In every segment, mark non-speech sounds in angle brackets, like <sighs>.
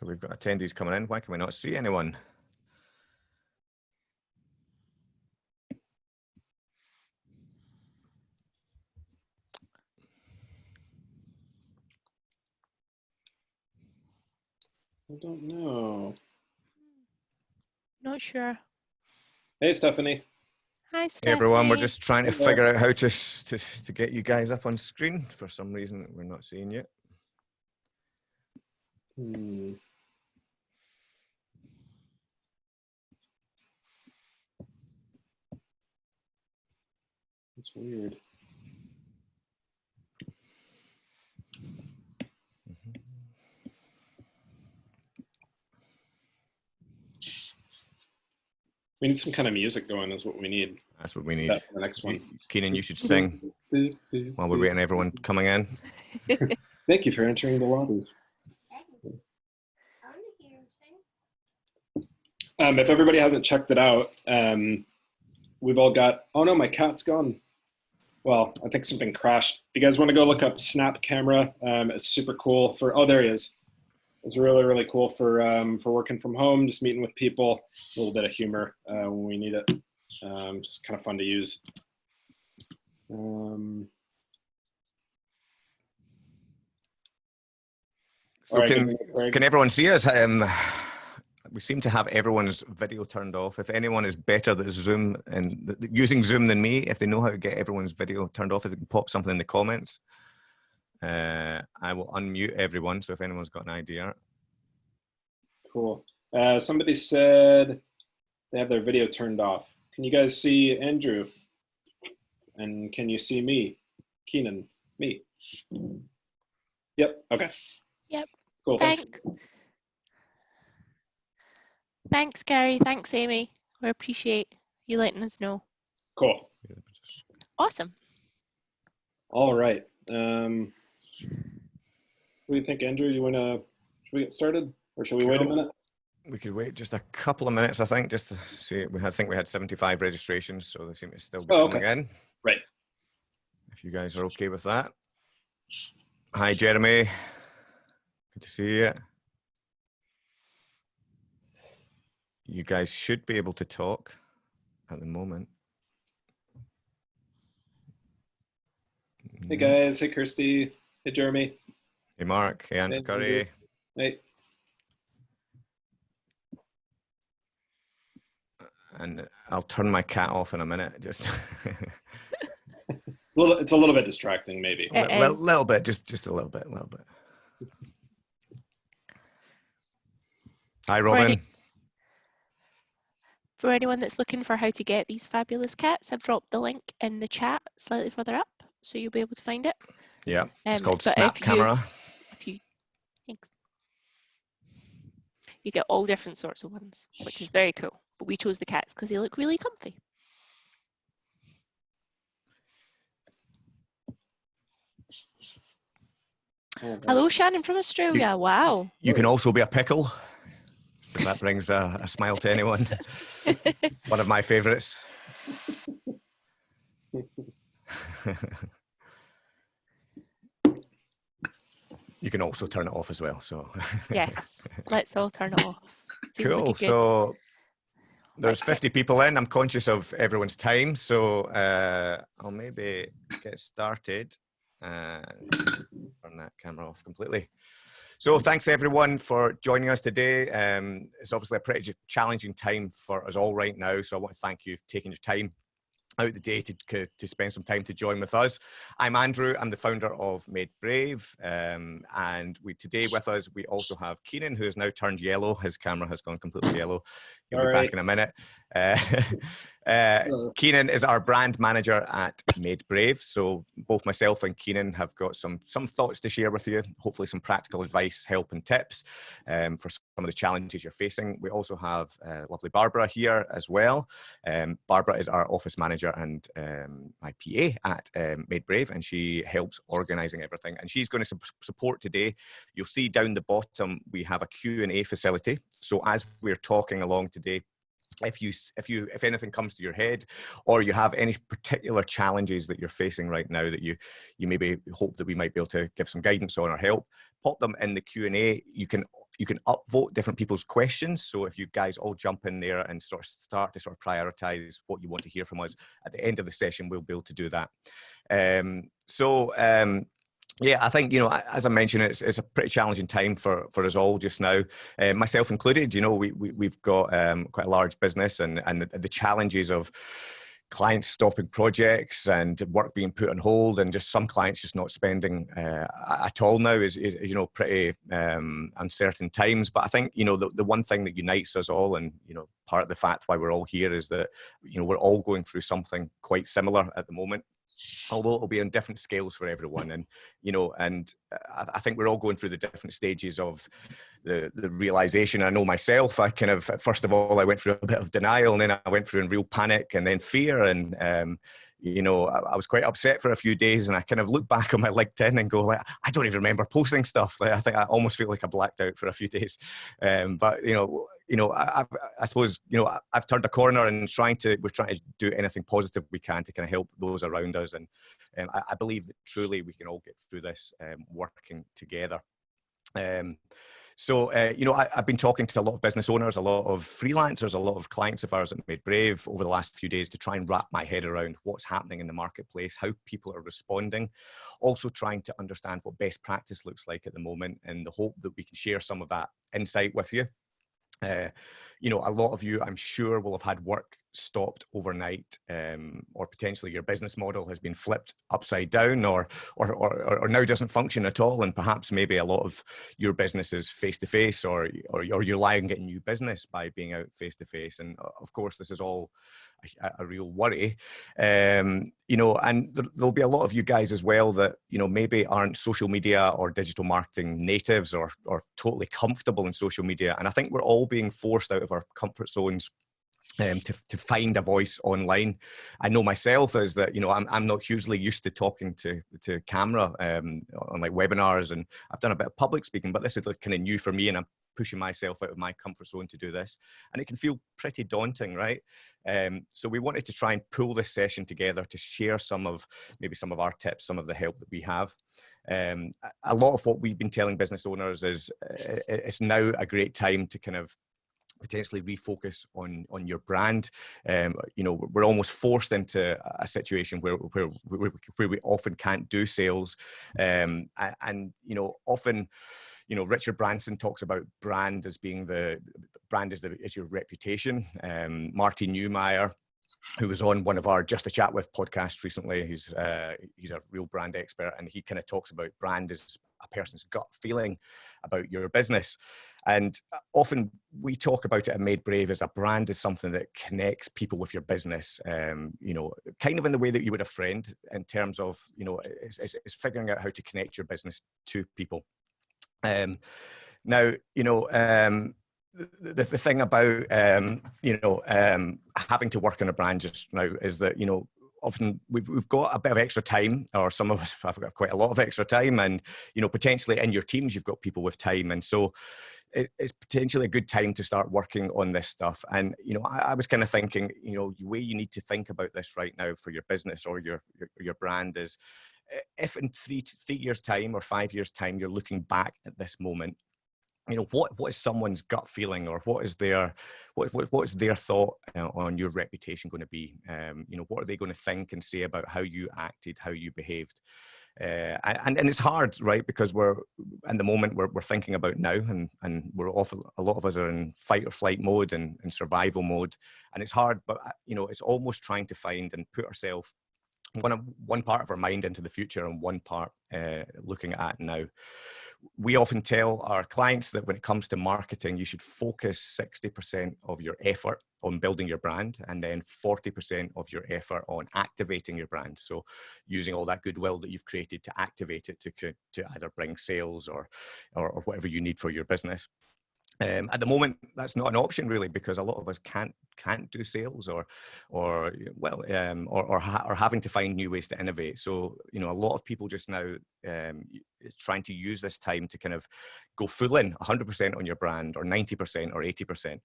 So we've got attendees coming in. Why can we not see anyone? I don't know. Not sure. Hey, Stephanie. Hi, Hey Stephanie. everyone, we're just trying to figure out how to, to to get you guys up on screen. For some reason, we're not seeing you. Hmm. That's weird. We need some kind of music going is what we need. That's what we need. That for the next one. Keenan, you should sing while we're waiting everyone coming in. <laughs> Thank you for entering the lobby. Um, if everybody hasn't checked it out, um, we've all got. Oh no, my cat's gone. Well, I think something crashed. If you guys want to go look up Snap Camera, um, it's super cool for. Oh, there he is. It's really really cool for um, for working from home, just meeting with people. A little bit of humor uh, when we need it. Um, just kind of fun to use. Um, So right, can, good thing, Craig. can everyone see us? Um, we seem to have everyone's video turned off. If anyone is better at Zoom and th- th- using Zoom than me, if they know how to get everyone's video turned off, if they can pop something in the comments, uh, I will unmute everyone. So if anyone's got an idea, Cool. Uh, somebody said they have their video turned off. Can you guys see Andrew? And can you see me? Keenan, me. Yep. Okay. Yep. Cool. Thanks. Thanks. Thanks, Gary. Thanks, Amy. We appreciate you letting us know. Cool. Awesome. All right. Um, what do you think, Andrew? You wanna? Should we get started, or should we wait a minute? we could wait just a couple of minutes, I think, just to see. We had, I think we had 75 registrations, so they seem to still be Oh, coming in. Right. If you guys are okay with that. Hi, Jeremy. Good to see you. You guys should be able to talk at the moment. Hey Mm. guys. Hey Kirsty. Hey Jeremy. Hey, Mark. Hey, Andrew Hey, Curry. Hey. And I'll turn my cat off in a minute. Just A <laughs> <laughs> little, it's a little bit distracting, maybe. It a little, little bit, just just a little bit, a little bit. Hi, any- Robin. For anyone that's looking for how to get these fabulous cats, I've dropped the link in the chat slightly further up, so you'll be able to find it. Yeah, it's Um, called but Snap if you- Camera. If you, thanks. You get all different sorts of ones, which is very cool. But we chose the cats because they look really comfy. Hello, Shannon from Australia. Wow. You can also be a pickle. So that brings a, a smile to anyone. <laughs> One of my favorites. you can also turn it off as well. So yes, let's all turn it off. Seems cool. good- So there's 50 people in. I'm conscious of everyone's time, so uh, I'll maybe get started and turn that camera off completely. So thanks everyone for joining us today. Um, it's obviously a pretty challenging time for us all right now, so I want to thank you for taking your time out the day to, to spend some time to join with us. I'm Andrew. I'm the founder of Made Brave, um, and we today with us we also have Keenan, who has now turned yellow. His camera has gone completely yellow. He'll All be right. back in a minute. Uh, <laughs> uh, Keenan is our brand manager at Made Brave. So both myself and Keenan have got some some thoughts to share with you. Hopefully, some practical advice, help, and tips um, for some of the challenges you're facing. We also have uh, lovely Barbara here as well. Um, Barbara is our office manager and um, my PA at um, Made Brave, and she helps organising everything. And she's going to su- support today. You'll see down the bottom we have a Q and A facility. So as we're talking along today if you if you if anything comes to your head or you have any particular challenges that you're facing right now that you you maybe hope that we might be able to give some guidance on or help pop them in the q&a you can you can upvote different people's questions. So if you guys all jump in there and sort of start to sort of prioritize what you want to hear from us at the end of the session, we'll be able to do that. Um, so um, yeah, I think you know, as I mentioned, it's, it's a pretty challenging time for for us all just now, uh, myself included. You know, we, we have got um, quite a large business, and and the, the challenges of clients stopping projects and work being put on hold and just some clients just not spending uh, at all now is, is, you know pretty um, uncertain times but i think you know the, the one thing that unites us all and you know part of the fact why we're all here is that you know we're all going through something quite similar at the moment although it'll be on different scales for everyone and you know and I, I, think we're all going through the different stages of the the realization. I know myself i kind of first of all i went through a bit of denial and then i went through in real panic and then fear and um, you know, I, I, was quite upset for a few days, and I kind of look back on my LinkedIn and go like, I don't even remember posting stuff. Like, I think I almost feel like I blacked out for a few <laughs> days. Um, but you know, you know, I, I, suppose you know I've turned a corner and trying to we're trying to do anything positive we can to kind of help those around us, and um, I, I, believe that truly we can all get through this um, working together. Um, so, uh, you know, I, have been talking to a lot of business owners, a lot of freelancers, a lot of clients of ours at Made Brave over the last few days to try and wrap my head around what's happening in the marketplace, how people are responding, also trying to understand what best practice looks like at the moment in the hope that we can share some of that insight with you. Uh, you know, a lot of you, I'm sure, will have had work stopped overnight um, or potentially your business model has been flipped upside down or, or, or, or, now doesn't function at all and perhaps maybe a lot of your business is face to face or, or, you're relying on getting new business by being out face to face and of course this is all a, a real worry. Um, you know and there, there'll be a lot of you guys as well that you know maybe aren't social media or digital marketing natives or, or totally comfortable in social media and I think we're all being forced out of our comfort zones um, to, to find a voice online. I know myself is that, you know, I'm, I'm not hugely used to talking to, to camera um, on like webinars and I've done a bit of public speaking, but this is like kind of new for me and I'm pushing myself out of my comfort zone to do this. And it can feel pretty daunting, right? Um, so we wanted to try and pull this session together to share some of, maybe some of our tips, some of the help that we have. Um, a lot of what we've been telling business owners is uh, it's now a great time to kind of potentially refocus on on your brand. Um, you know, we're almost forced into a situation where where where we often can't do sales, um, and, you know often. You know, Richard Branson talks about brand as being the brand is the is your reputation. Um, Marty Neumeier who was on one of our Just a Chat with podcasts recently. He's uh, he's a real brand expert, and he kind of talks about brand as a person's gut feeling about your business. And uh, often we talk about it at Made Brave as a brand is something that connects people with your business. Um, you know, kind of in the way that you would a friend, in terms of you know, it's, it's, it's figuring out how to connect your business to people. Um, now, you know, um, the, the, thing about um, you know um, having to work on a brand just now is that you know often we've, we've got a bit of extra time or some of us <laughs> have got quite a lot of extra time and you know potentially in your teams you've got people with time and so it, it's potentially a good time to start working on this stuff. And you know I, I was kind of thinking you know the way you need to think about this right now for your business or your your, your brand is if in three three years time or five years time you're looking back at this moment you know what what is someone's gut feeling or what is their what what, what is their thought uh, on your reputation going to be? Um, you know what are they going to think and say about how you acted how you behaved? Uh, and and it's hard right because we're in the moment we're, we're thinking about now and and we're often a lot of us are in fight or flight mode and, and survival mode. And it's hard but uh, you know it's almost trying to find and put ourselves one one part of our mind into the future and one part uh, looking at now we often tell our clients that when it comes to marketing, you should focus 60% of your effort on building your brand and then 40% of your effort on activating your brand. So using all that goodwill that you've created to activate it to, to either bring sales or, or, or whatever you need for your business. Um, at the moment, that's not an option really because a lot of us can't can't do sales or or well um, or or, ha- or, having to find new ways to innovate. So you know, a lot of people just now um, trying to use this time to kind of go full in, 100% on your brand, or 90% or 80%.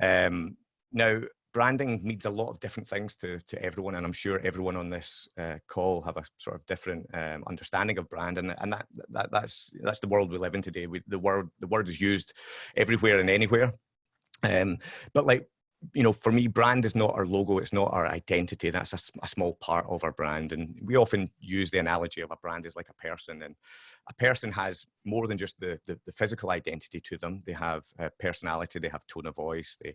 Um, now, branding means a lot of different things to, to everyone, and I'm sure everyone on this uh, call have a sort of different um, understanding of brand, and, and that, that that's that's the world we live in today. We, the word the word is used everywhere and anywhere. Um, but like you know, for me, brand is not our logo, it's not our identity. That's a, a, small part of our brand. And we often use the analogy of a brand as like a person. And a person has more than just the, the, the physical identity to them. They have personality, they have tone of voice, they,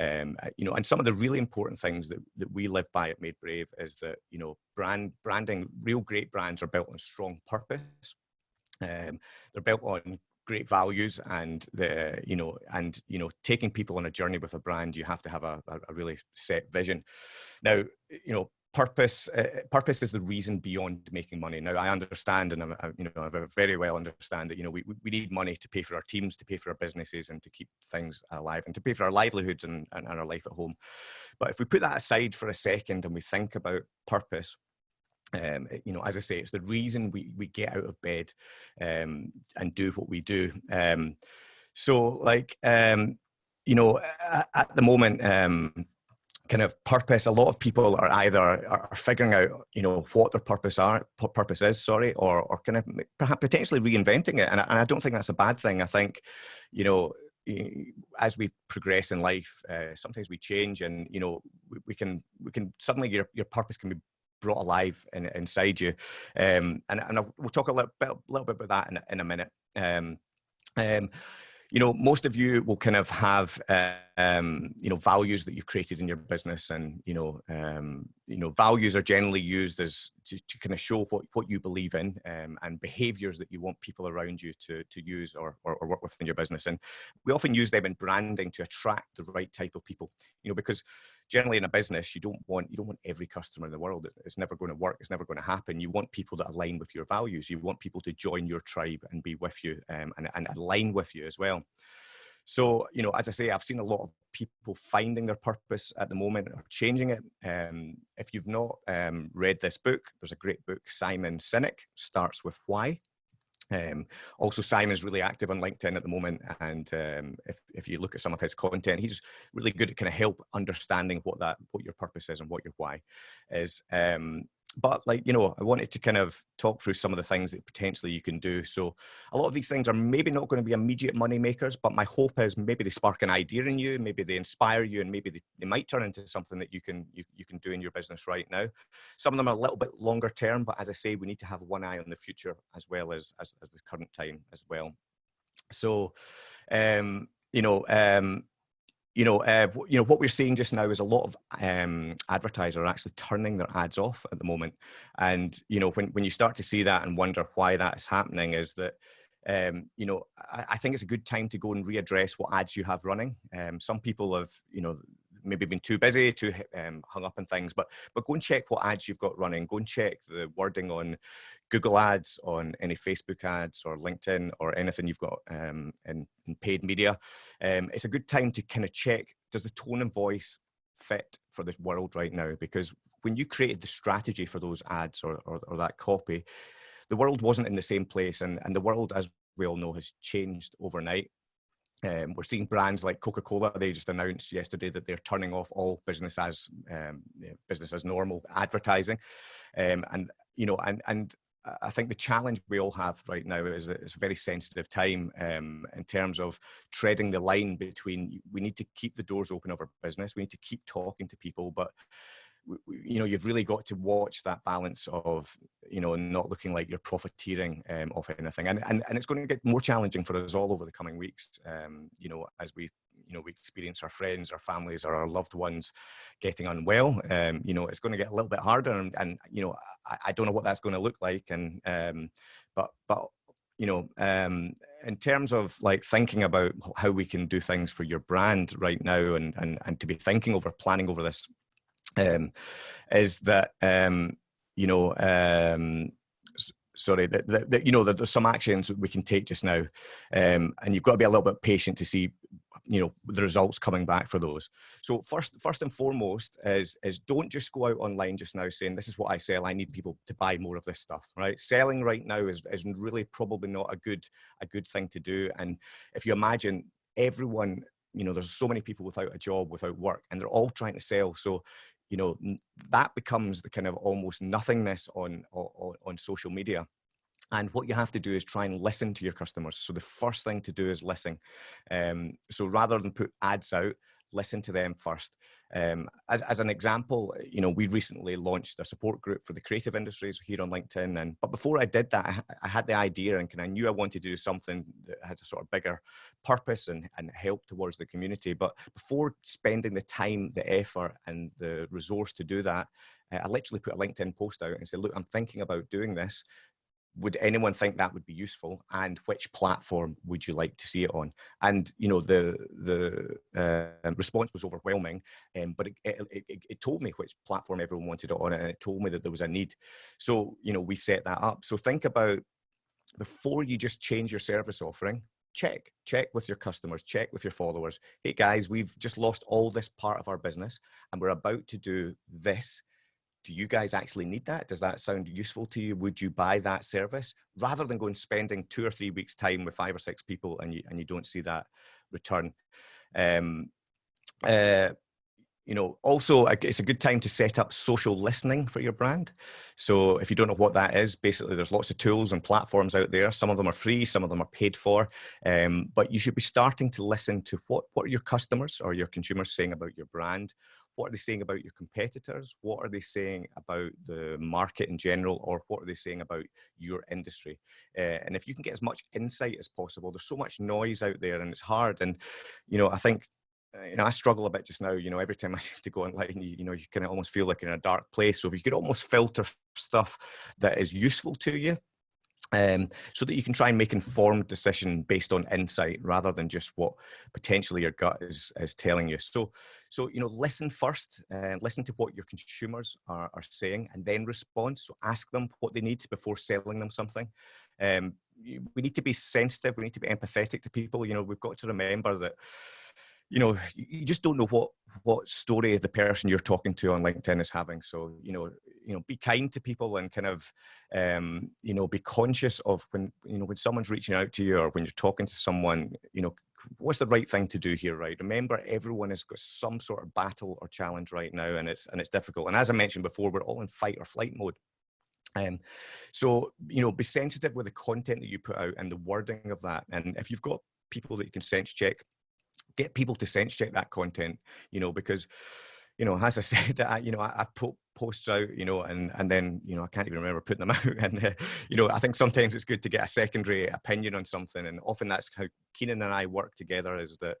um, uh, you know, and some of the really important things that, that we live by at Made Brave is that, you know, brand branding, real great brands are built on strong purpose. Um, they're built on great values and the you know and you know taking people on a journey with a brand you have to have a, a really set vision. Now you know purpose uh, purpose is the reason beyond making money. Now i understand and i you know i very well understand that you know we, we need money to pay for our teams to pay for our businesses and to keep things alive and to pay for our livelihoods and, and our life at home. But if we put that aside for a second and we think about purpose um, you know, as I say, it's the reason we, we get out of bed um, and do what we do. Um, so, like, um, you know, at, at the moment, um, kind of purpose. A lot of people are either are figuring out, you know, what their purpose are, purpose is, sorry, or or kind of perhaps potentially reinventing it. And I, and I don't think that's a bad thing. I think, you know, as we progress in life, uh, sometimes we change, and you know, we, we, can we can suddenly your your purpose can be brought alive in, inside you. Um, and and we'll talk a little bit, little bit about that in, in a minute. Um, um, you know, most of you will kind of have, uh, um, you know, values that you've created in your business, and you know, um, you know, values are generally used as to, to kind of show what what you believe in, um, and behaviours that you want people around you to to use or, or, or work with in your business. And we often use them in branding to attract the right type of people. You know, because generally in a business you don't want you don't want every customer in the world. It's never going to work it's never going to happen. You want people that align with your values. You want people to join your tribe and be with you um, and, and align with you as well. So you know as i say i've seen a lot of people finding their purpose at the moment or changing it. Um, if you've not um, read this book there's a great book simon sinek starts with why um, also, Simon's really active on LinkedIn at the moment, and um, if, if you look at some of his content, he's really good at kind of help understanding what that what your purpose is and what your why is. Um, but like you know i wanted to kind of talk through some of the things that potentially you can do. So a lot of these things are maybe not going to be immediate money makers but my hope is maybe they spark an idea in you maybe they inspire you and maybe they, they might turn into something that you can you, you can do in your business right now. Some of them are a little bit longer term but as i say we need to have one eye on the future as well as as, as the current time as well. So um you know um you know, uh, you know what we're seeing just now is a lot of um, advertisers are actually turning their ads off at the moment, and you know when when you start to see that and wonder why that is happening, is that um, you know I, I, think it's a good time to go and readdress what ads you have running. Um, some people have you know maybe been too busy, too um, hung up on things. But but go and check what ads you've got running. Go and check the wording on Google Ads, on any Facebook ads or LinkedIn or anything you've got um, in, in, paid media. Um, it's a good time to kind of check does the tone and voice fit for the world right now? Because when you created the strategy for those ads or, or, or that copy, the world wasn't in the same place, and, and the world, as we all know, has changed overnight. Um, we're seeing brands like Coca-Cola. They just announced yesterday that they're turning off all business as um, business as normal advertising, um, and you know, and and I think the challenge we all have right now is that it's a very sensitive time um, in terms of treading the line between we need to keep the doors open of our business, we need to keep talking to people, but you know you've really got to watch that balance of you know not looking like you're profiteering um, off anything. And, and and it's going to get more challenging for us all over the coming weeks um, you know as we you know we experience our friends our families or our loved ones getting unwell. Um, you know it's going to get a little bit harder and, and you know I, I, don't know what that's going to look like. And um, but but you know um, in terms of like thinking about how we can do things for your brand right now and and, and to be thinking over planning over this um, is that um, you know um, sorry that, that, that, you know that there's some actions we can take just now um, and you've got to be a little bit patient to see you know the results coming back for those. So first first and foremost is is don't just go out online just now saying this is what i sell i need people to buy more of this stuff right? Selling right now is, is really probably not a good a good thing to do and if you imagine everyone you know there's so many people without a job without work and they're all trying to sell. So you know that becomes the kind of almost nothingness on on, on social media. And what you have to do is try and listen to your customers. So the first thing to do is listen. Um, so rather than put ads out listen to them first. Um, as, as an example, you know, we recently launched a support group for the creative industries here on LinkedIn. And but before I did that, I, I had the idea and I knew I wanted to do something that had a sort of bigger purpose and, and help towards the community. But before spending the time, the effort, and the resource to do that, uh, I literally put a LinkedIn post out and said, look, I'm thinking about doing this would anyone think that would be useful? And which platform would you like to see it on? And you know the the uh, response was overwhelming um, but it, it, it, it, told me which platform everyone wanted it on and it told me that there was a need. So you know we set that up. So think about before you just change your service offering check check with your customers check with your followers. Hey guys we've just lost all this part of our business and we're about to do this do you guys actually need that? Does that sound useful to you? Would you buy that service rather than going spending two or three weeks time with five or six people and you, and you don't see that return? Um, uh, you know, also it's a good time to set up social listening for your brand. So if you don't know what that is, basically there's lots of tools and platforms out there. Some of them are free, some of them are paid for, um, but you should be starting to listen to what, what are your customers or your consumers saying about your brand? What are they saying about your competitors? What are they saying about the market in general? Or what are they saying about your industry? Uh, and if you can get as much insight as possible, there's so much noise out there and it's hard. And, you know, I think uh, you know, I struggle a bit just now. You know, every time I <laughs> seem to go online, you, you know, you kind of almost feel like in a dark place. So if you could almost filter stuff that is useful to you, um, so that you can try and make informed decision based on insight rather than just what potentially your gut is, is telling you. So, so you know, listen first, and uh, listen to what your consumers are, are saying, and then respond. So ask them what they need before selling them something. Um, we need to be sensitive. We need to be empathetic to people. You know, we've got to remember that you know you just don't know what what story the person you're talking to on linkedin is having. So you know you know be kind to people and kind of um you know be conscious of when you know when someone's reaching out to you or when you're talking to someone you know what's the right thing to do here right? Remember everyone has got some sort of battle or challenge right now and it's and it's difficult. And as i mentioned before we're all in fight or flight mode. Um, so, you know, be sensitive with the content that you put out and the wording of that. And if you've got people that you can sense check, get people to sense check that content, you know, because, you know, as I <laughs> said, I, you know, I, I put posts out, you know, and and then, you know, I can't even remember putting them <laughs> out. And, uh, you know, I think sometimes it's good to get a secondary opinion on something. And often that's how Keenan and I work together is that,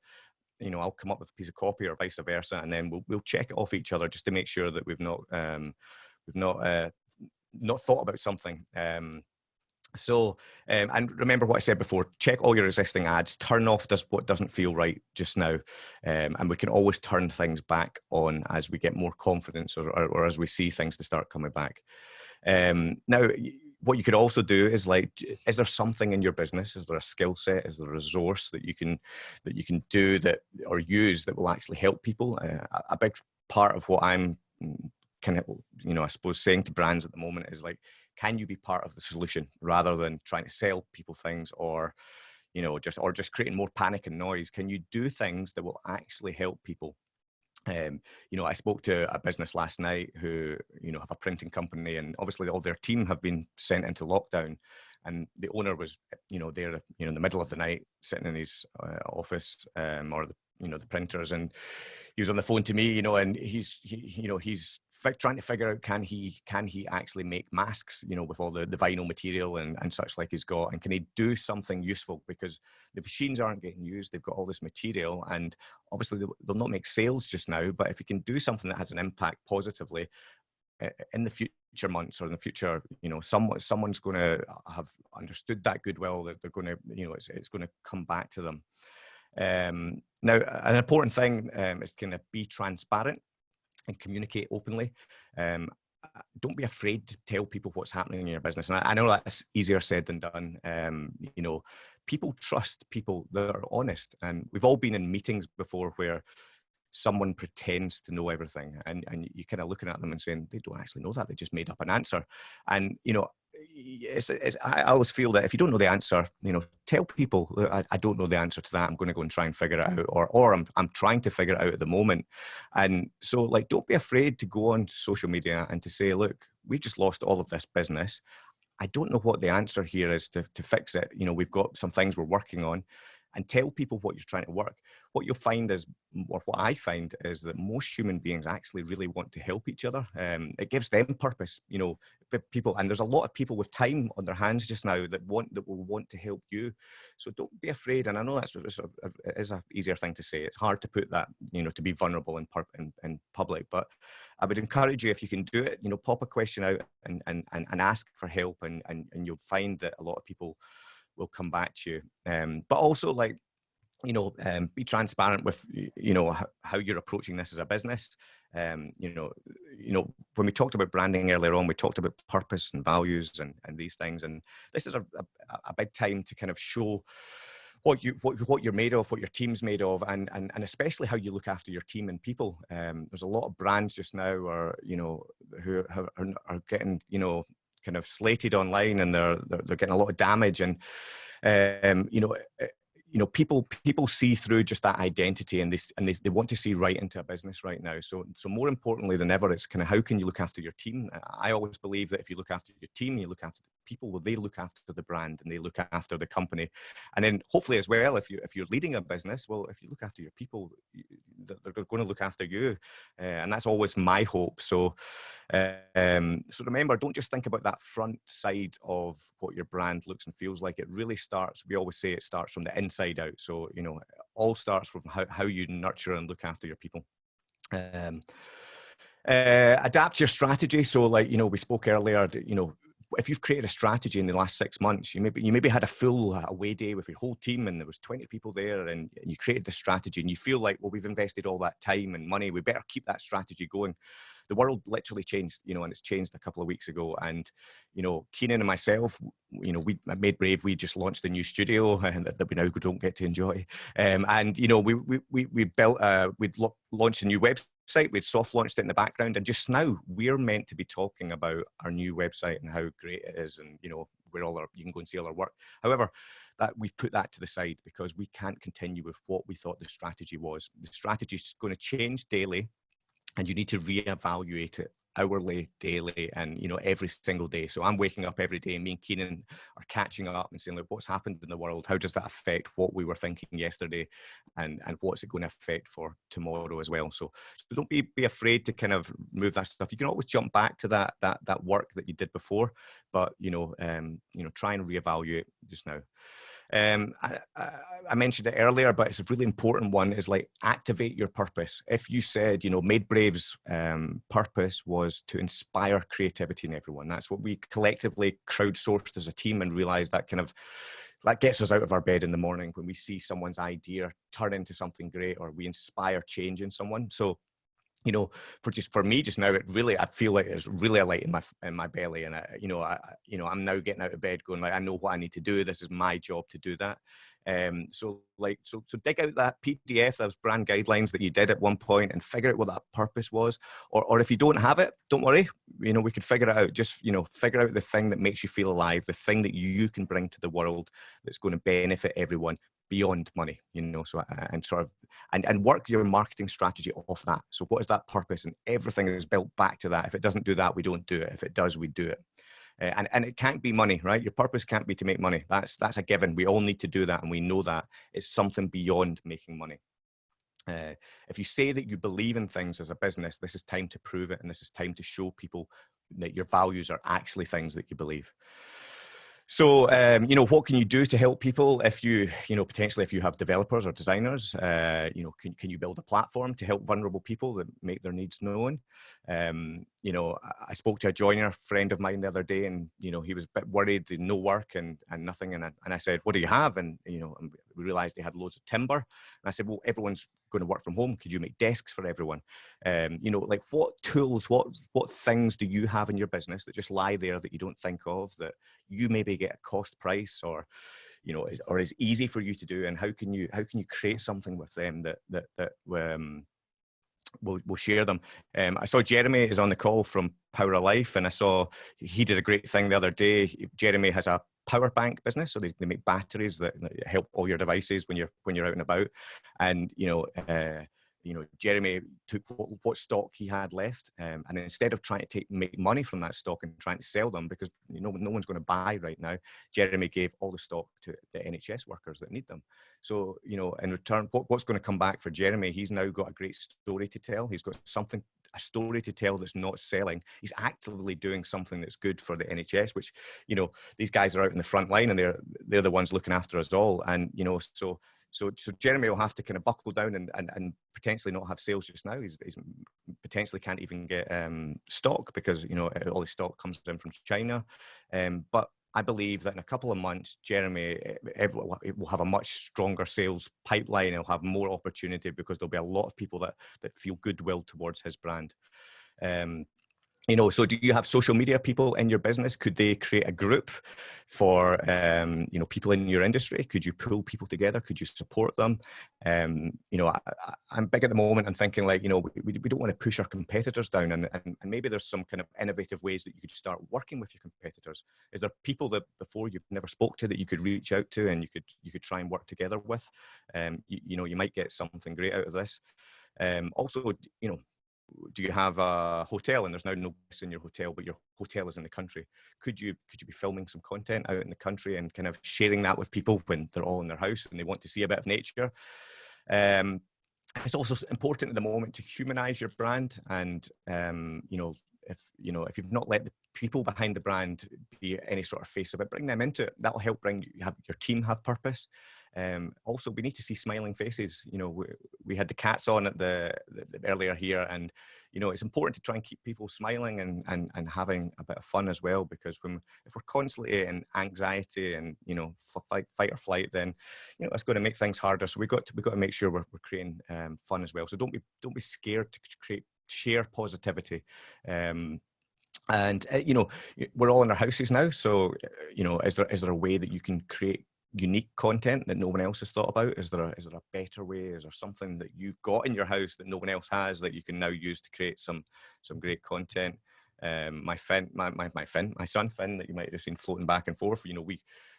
you know, I'll come up with a piece of copy or vice versa, and then we'll, we'll check it off each other just to make sure that we've not, um, we've not, uh, not thought about something. Um, so, um, and remember what I said before, check all your existing ads, turn off does what doesn't feel right just now. Um, and we can always turn things back on as we get more confidence or, or, or as we see things to start coming back. Um, now, what you could also do is like, is there something in your business? Is there a skill set? Is there a resource that you can, that you can do that or use that will actually help people? Uh, a big part of what I'm mm, kind of, you know, I suppose saying to brands at the moment is like, can you be part of the solution rather than trying to sell people things or you know just or just creating more panic and noise can you do things that will actually help people um, you know, I spoke to a business last night who, you know, have a printing company, and obviously all their team have been sent into lockdown. And the owner was, you know, there, you know, in the middle of the night, sitting in his uh, office, um, or the, you know, the printers, and he was on the phone to me, you know, and he's, he, you know, he's trying to figure out can he can he actually make masks you know with all the, the vinyl material and, and such like he's got and can he do something useful? Because the machines aren't getting used they've got all this material and obviously they'll not make sales just now but if he can do something that has an impact positively in the future months or in the future you know someone someone's going to have understood that goodwill that they're going to you know it's, it's going to come back to them. Um, now an important thing um, is kind of be transparent and communicate openly. Um, don't be afraid to tell people what's happening in your business. And I, I know that's easier said than done. Um, you know, people trust people that are honest. And we've all been in meetings before where someone pretends to know everything and, and you're kind of looking at them and saying, they don't actually know that. They just made up an answer. And, you know, it's, it's, I always feel that if you don't know the answer, you know, tell people I, I don't know the answer to that. I'm going to go and try and figure it out, or or I'm I'm trying to figure it out at the moment. And so, like, don't be afraid to go on social media and to say, look, we just lost all of this business. I don't know what the answer here is to to fix it. You know, we've got some things we're working on and tell people what you're trying to work. What you'll find is, or what I find is that most human beings actually really want to help each other. Um, it gives them purpose, you know, people, and there's a lot of people with time on their hands just now that want, that will want to help you. So don't be afraid. And I know that's it's a, it is a easier thing to say. It's hard to put that, you know, to be vulnerable in, in, in public, but I would encourage you if you can do it, you know, pop a question out and, and, and, and ask for help and, and, and you'll find that a lot of people will come back to you. Um, but also like, you know, um, be transparent with, you know, how, how, you're approaching this as a business. Um, you know, you know, when we talked about branding earlier on, we talked about purpose and values and, and these things. And this is a, a, a big time to kind of show what you what, what you're made of, what your team's made of, and and and especially how you look after your team and people. Um, there's a lot of brands just now, or you know, who are, are getting you know kind of slated online and they're, they're, they're getting a lot of damage. And um, you know eh, you know people people see through just that identity and they and they, they want to see right into a business right now. So so more importantly than ever it's kind of how can you look after your team? I always believe that if you look after your team you look after people will they look after the brand and they look after the company. And then hopefully as well if you if you're leading a business well if you look after your people they're going to look after you. Uh, and that's always my hope. So um, so remember don't just think about that front side of what your brand looks and feels like. It really starts we always say it starts from the inside out. So you know all starts from how, how you nurture and look after your people. Um, uh, adapt your strategy. So like you know we spoke earlier you know if you've created a strategy in the last six months, you maybe you maybe had a full away day with your whole team and there was 20 people there and you created the strategy and you feel like, well, we've invested all that time and money. We better keep that strategy going. The world literally changed, you know, and it's changed a couple of weeks ago. And, you know, Keenan and myself, you know, we Made Brave, we just launched a new studio and <laughs> that, that we now don't get to enjoy. Um, and, you know, we, we, we, we built, a, we'd launched a new website website. We'd soft launched it in the background, and just now we're meant to be talking about our new website and how great it is, and you know where all our you can go and see all our work. However, that we've put that to the side because we can't continue with what we thought the strategy was. The strategy is going to change daily, and you need to reevaluate it hourly, daily, and you know every single day. So I'm waking up every day. Me and Keenan are catching up and saying, "Look, what's happened in the world? How does that affect what we were thinking yesterday, and and what's it going to affect for tomorrow as well?" So, so don't be be afraid to kind of move that stuff. You can always jump back to that that that work that you did before, but you know, um, you know, try and reevaluate just now. Um, I, I, mentioned it earlier, but it's a really important one is like activate your purpose. If you said, you know, Made Brave's um, purpose was to inspire creativity in everyone, that's what we collectively crowdsourced as a team and realized that kind of that gets us out of our bed in the morning when we see someone's idea turn into something great or we inspire change in someone. So you know, for just for me just now, it really I feel like it's really a light in my in my belly, and I, you know, I you know I'm now getting out of bed, going like I know what I need to do. This is my job to do that. Um, so like so so dig out that PDF, those brand guidelines that you did at one point, and figure out what that purpose was. Or or if you don't have it, don't worry. You know, we could figure it out. Just you know, figure out the thing that makes you feel alive, the thing that you can bring to the world that's going to benefit everyone beyond money you know so uh, and sort of and and work your marketing strategy off that. So what is that purpose? And everything is built back to that. If it doesn't do that we don't do it. If it does we do it. Uh, and and it can't be money right? Your purpose can't be to make money. That's that's a given. We all need to do that and we know that it's something beyond making money. Uh, if you say that you believe in things as a business this is time to prove it and this is time to show people that your values are actually things that you believe so, um, you know, what can you do to help people if you, you know, potentially if you have developers or designers, uh, you know, can, can you build a platform to help vulnerable people that make their needs known? Um, you know, I spoke to a joiner friend of mine the other day and, you know, he was a bit worried, no work and, and nothing. And I, and I said, what do you have? And, you know, we realized they had loads of timber. And I said, well, everyone's going to work from home. Could you make desks for everyone? Um, you know, like what tools, what, what things do you have in your business that just lie there that you don't think of that you maybe get a cost price or, you know, is, or is easy for you to do? And how can you, how can you create something with them that, that, that, um, we'll, we'll share them. Um, I saw Jeremy is on the call from Power of Life, and I saw he did a great thing the other day. Jeremy has a power bank business, so they, they make batteries that, that help all your devices when you're when you're out and about. And you know, uh, you know, Jeremy took what, what stock he had left, um, and instead of trying to take make money from that stock and trying to sell them, because you know no one's going to buy right now, Jeremy gave all the stock to the NHS workers that need them. So you know, in return, what, what's going to come back for Jeremy? He's now got a great story to tell. He's got something a story to tell that's not selling. He's actively doing something that's good for the NHS, which, you know, these guys are out in the front line and they're they're the ones looking after us all. And, you know, so so, so Jeremy will have to kind of buckle down and, and, and potentially not have sales just now. He's, he's potentially can't even get um, stock because you know all his stock comes in from China. Um, but I believe that in a couple of months, Jeremy eh, will have a much stronger sales pipeline. He'll have more opportunity because there'll be a lot of people that that feel goodwill towards his brand. Um, you know so do you have social media people in your business? Could they create a group for um, you know people in your industry? Could you pull people together? Could you support them? Um, you know I, am big at the moment and thinking like you know we, we don't want to push our competitors down and, and, and maybe there's some kind of innovative ways that you could start working with your competitors. Is there people that before you've never spoke to that you could reach out to and you could you could try and work together with? Um, you, you know you might get something great out of this. Um, also you know do you have a hotel? And there's now no guests in your hotel but your hotel is in the country. Could you could you be filming some content out in the country and kind of sharing that with people when they're all in their house and they want to see a bit of nature? Um, it's also important at the moment to humanize your brand and um, you know if you know if you've not let the people behind the brand be any sort of face of it bring them into it. That'll help bring you have your team have purpose um, also, we need to see smiling faces. You know, we, we had the cats on at the, the, the, earlier here, and you know, it's important to try and keep people smiling and, and and having a bit of fun as well. Because when if we're constantly in anxiety and you know fight fight or flight, then you know it's going to make things harder. So we got to we got to make sure we're, we're creating um, fun as well. So don't be don't be scared to create share positivity. Um, and uh, you know we're all in our houses now so uh, you know is there is there a way that you can create unique content that no one else has thought about? Is there a, is there a better way? Is there something that you've got in your house that no one else has that you can now use to create some some great content? Um, my Finn, my, my, my Finn, my son Finn, that you might have seen floating back and forth. You know, we,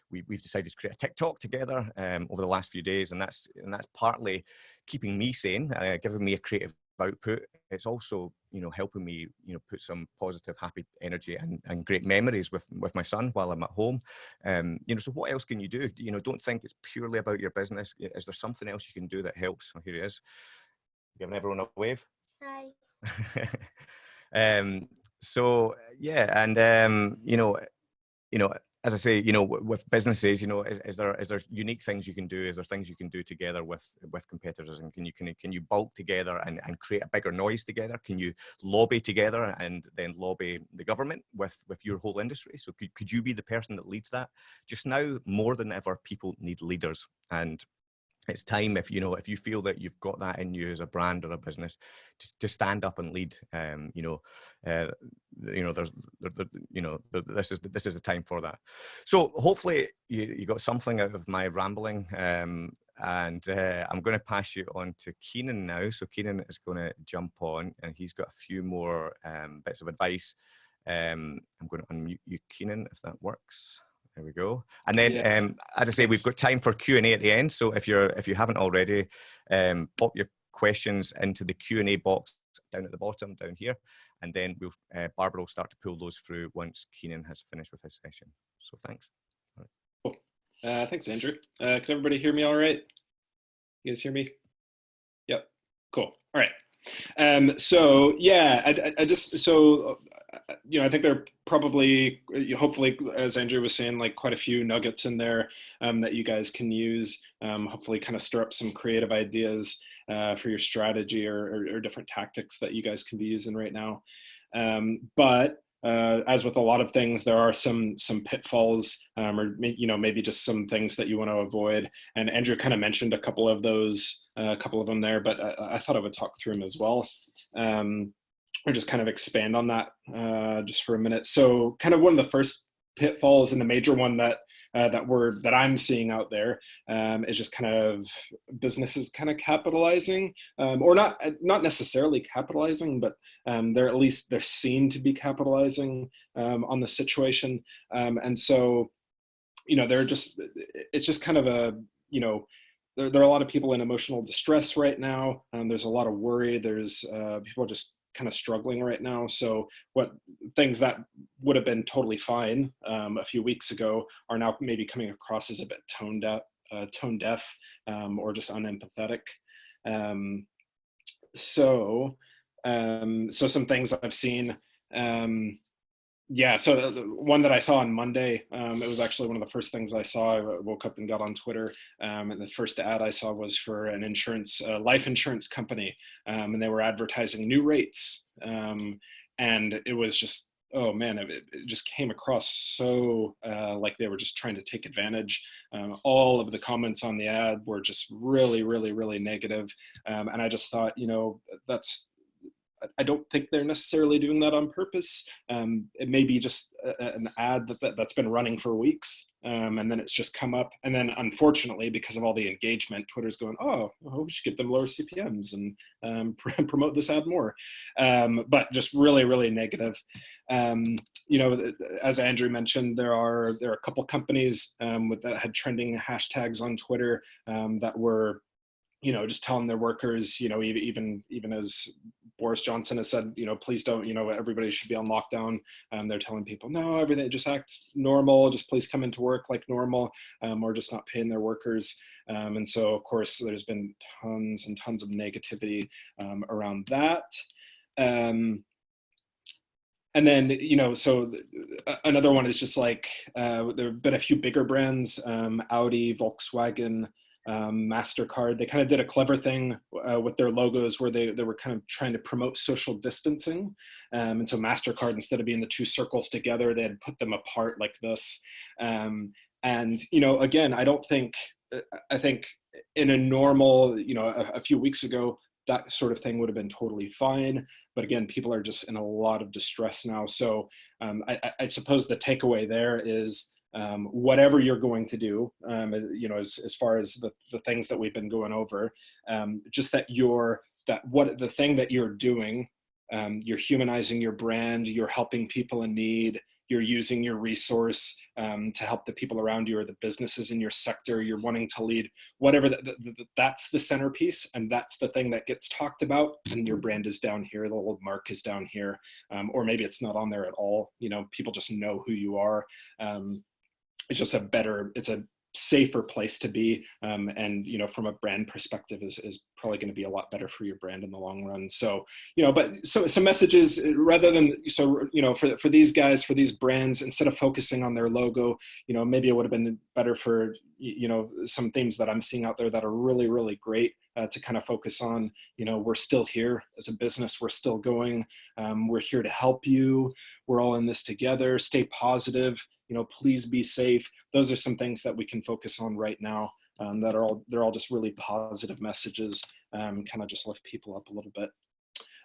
we we've decided to create a TikTok together um, over the last few days, and that's and that's partly keeping me sane, uh, giving me a creative output. It's also, you know, helping me, you know, put some positive, happy energy and, and great memories with with my son while I'm at home. Um, you know, so what else can you do? You know, don't think it's purely about your business. Is there something else you can do that helps? Oh, here he is, giving everyone a wave. Hi. <laughs> um, so yeah, and um, you know, you know, as I say, you know, with businesses, you know, is, is, there is there unique things you can do? Is there things you can do together with with competitors? And can you can can you bulk together and, and create a bigger noise together? Can you lobby together and then lobby the government with with your whole industry? So could could you be the person that leads that? Just now, more than ever, people need leaders, and it's time if you know if you feel that you've got that in you as a brand or a business to, to stand up and lead um you know uh, you know there's there, there, you know this is this is the time for that. So hopefully you, you got something out of my rambling um and uh, i'm going to pass you on to keenan now. So keenan is going to jump on and he's got a few more um bits of advice. Um i'm going to unmute you keenan if that works there we go. And then, yeah. um, as I say, we've got time for Q and A at the end. So if you're if you haven't already, um, pop your questions into the Q and A box down at the bottom down here, and then we'll uh, Barbara will start to pull those through once Keenan has finished with his session. So thanks. Right. Cool. Uh, thanks, Andrew. Uh, can everybody hear me all right? You guys hear me? Yep. Cool. All right. Um, so yeah, I, I, just so you know, I think there are probably, hopefully, as Andrew was saying, like quite a few nuggets in there um, that you guys can use. Um, hopefully, kind of stir up some creative ideas uh, for your strategy or, or, or, different tactics that you guys can be using right now. Um, but uh, as with a lot of things, there are some some pitfalls, um, or you know maybe just some things that you want to avoid. And Andrew kind of mentioned a couple of those, uh, a couple of them there, but I, I, thought I would talk through them as well. Um, or just kind of expand on that uh, just for a minute. So kind of one of the first pitfalls and the major one that uh, that we're that I'm seeing out there um, is just kind of businesses kind of capitalizing um, or not not necessarily capitalizing, but um, they're at least they're seen to be capitalizing um, on the situation, um, and so you know they're just it's just kind of a you know there, there are a lot of people in emotional distress right now. Um, there's a lot of worry. There's uh, people just kind of struggling right now. So what things that would have been totally fine um, a few weeks ago are now maybe coming across as a bit tone deaf, uh, tone deaf, um, or just unempathetic. Um, so, um, so some things I've seen. Um, yeah, so the one that I saw on Monday, um, it was actually one of the first things I saw. I woke up and got on Twitter, um, and the first ad I saw was for an insurance, uh, life insurance company, um, and they were advertising new rates, um, and it was just, oh man, it, it just came across so uh, like they were just trying to take advantage. Um, all of the comments on the ad were just really, really, really negative, um, and I just thought, you know, that's I don't think they're necessarily doing that on purpose. Um, it may be just a, an ad that, that, has been running for weeks um, and then it's just come up. And then unfortunately, because of all the engagement, Twitter's going, oh, well, we should give them lower CPMs and um, <laughs> promote this ad more. Um, but just really, really negative. Um, you know, as Andrew mentioned, there are there are a couple companies um, with, that had trending hashtags on Twitter that were you know, just telling their workers, you know, even even as Boris Johnson has said, you know, please don't, you know, everybody should be on lockdown. Um, they're telling people, no, everything, just act normal, just please come into work like normal, um, or just not paying their workers. Um, and so, of course, there's been tons and tons of negativity um, around that. Um, and then, you know, so another one is just like, uh, there have been a few bigger brands, um, Audi, Volkswagen, um, MasterCard, they kind of did a clever thing uh, with their logos where they, they were kind of trying to promote social distancing. Um, and so MasterCard, instead of being the two circles together, they had put them apart like this. Um, and, you know, again, I don't think, uh, I think in a normal, you know, a, a few weeks ago, that sort of thing would have been totally fine. But again, people are just in a lot of distress now. So um, I, I, suppose the takeaway there is um, whatever you're going to do, um, you know, as, as far as the, the things that we've been going over, um, just that you're, that what the thing that you're doing, um, you're humanizing your brand, you're helping people in need, you're using your resource um, to help the people around you or the businesses in your sector you're wanting to lead whatever the, the, the, that's the centerpiece and that's the thing that gets talked about and your brand is down here the little mark is down here um, or maybe it's not on there at all you know people just know who you are it's just a better, it's a safer place to be um, and you know from a brand perspective is, is probably going to be a lot better for your brand in the long run so you know but so some messages uh, rather than so you know for, for these guys for these brands instead of focusing on their logo you know maybe it would have been better for you know some things that i'm seeing out there that are really really great uh, to kind of focus on, you know, we're still here as a business, we're still going, um, we're here to help you, we're all in this together, stay positive, you know, please be safe. Those are some things that we can focus on right now um, that are all, they're all just really positive messages, um, kind of just lift people up a little bit.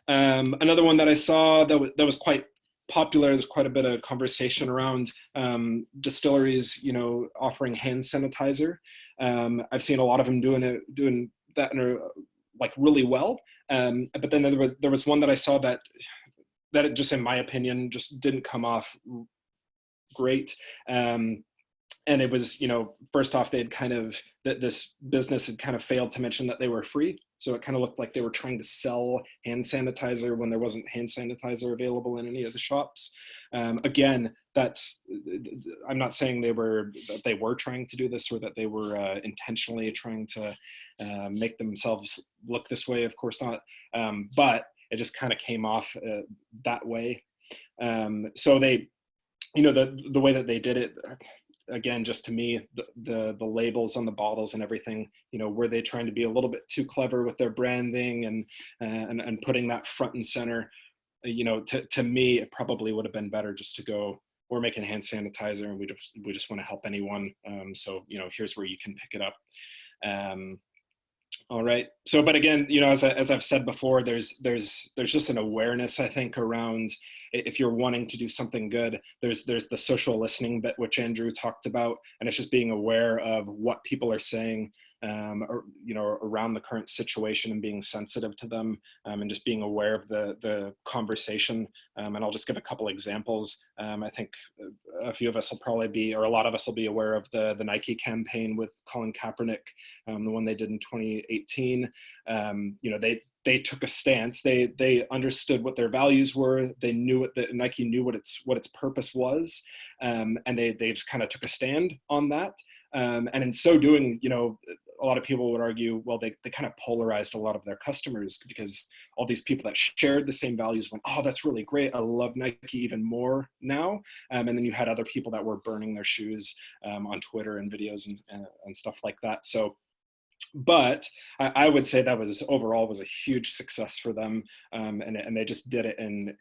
Um, another one that I saw that, that was quite popular. There's quite a bit of conversation around um, distilleries, you know, offering hand sanitizer. Um, I've seen a lot of them doing it, doing that are like really well. Um, but then there was, there was one that I saw that that just in my opinion just didn't come off great. Um, and it was, you know, first off, they had kind of, that this business had kind of failed to mention that they were free. So it kind of looked like they were trying to sell hand sanitizer when there wasn't hand sanitizer available in any of the shops. Um, again, that's, I'm not saying they were, that they were trying to do this or that they were uh, intentionally trying to uh, make themselves look this way, of course not. Um, but it just kind of came off uh, that way. Um, so they, you know, the, the way that they did it, again, just to me, the, the, the labels on the bottles and everything, you know, were they trying to be a little bit too clever with their branding and uh, and, and putting that front and center? You know, to to me, it probably would have been better just to go. We're making hand sanitizer, and we just we just want to help anyone. Um, so you know, here's where you can pick it up. Um, all right. So, but again, you know, as, I, as I've said before, there's there's there's just an awareness I think around if you're wanting to do something good, there's there's the social listening bit which Andrew talked about, and it's just being aware of what people are saying, um, or, you know, around the current situation and being sensitive to them, um, and just being aware of the the conversation. Um, and I'll just give a couple examples. Um, I think a few of us will probably be, or a lot of us will be aware of the the Nike campaign with Colin Kaepernick, um, the one they did in 2018. Um, you know, they they took a stance. They they understood what their values were. They knew what the Nike knew what its what its purpose was, um, and they they just kind of took a stand on that. Um, and in so doing, you know, a lot of people would argue, well, they they kind of polarized a lot of their customers because all these people that shared the same values went, oh, that's really great. I love Nike even more now. Um, and then you had other people that were burning their shoes um, on Twitter and videos and, and, and stuff like that. So but I, I, would say that was overall was a huge success for them um, and, and they just did it in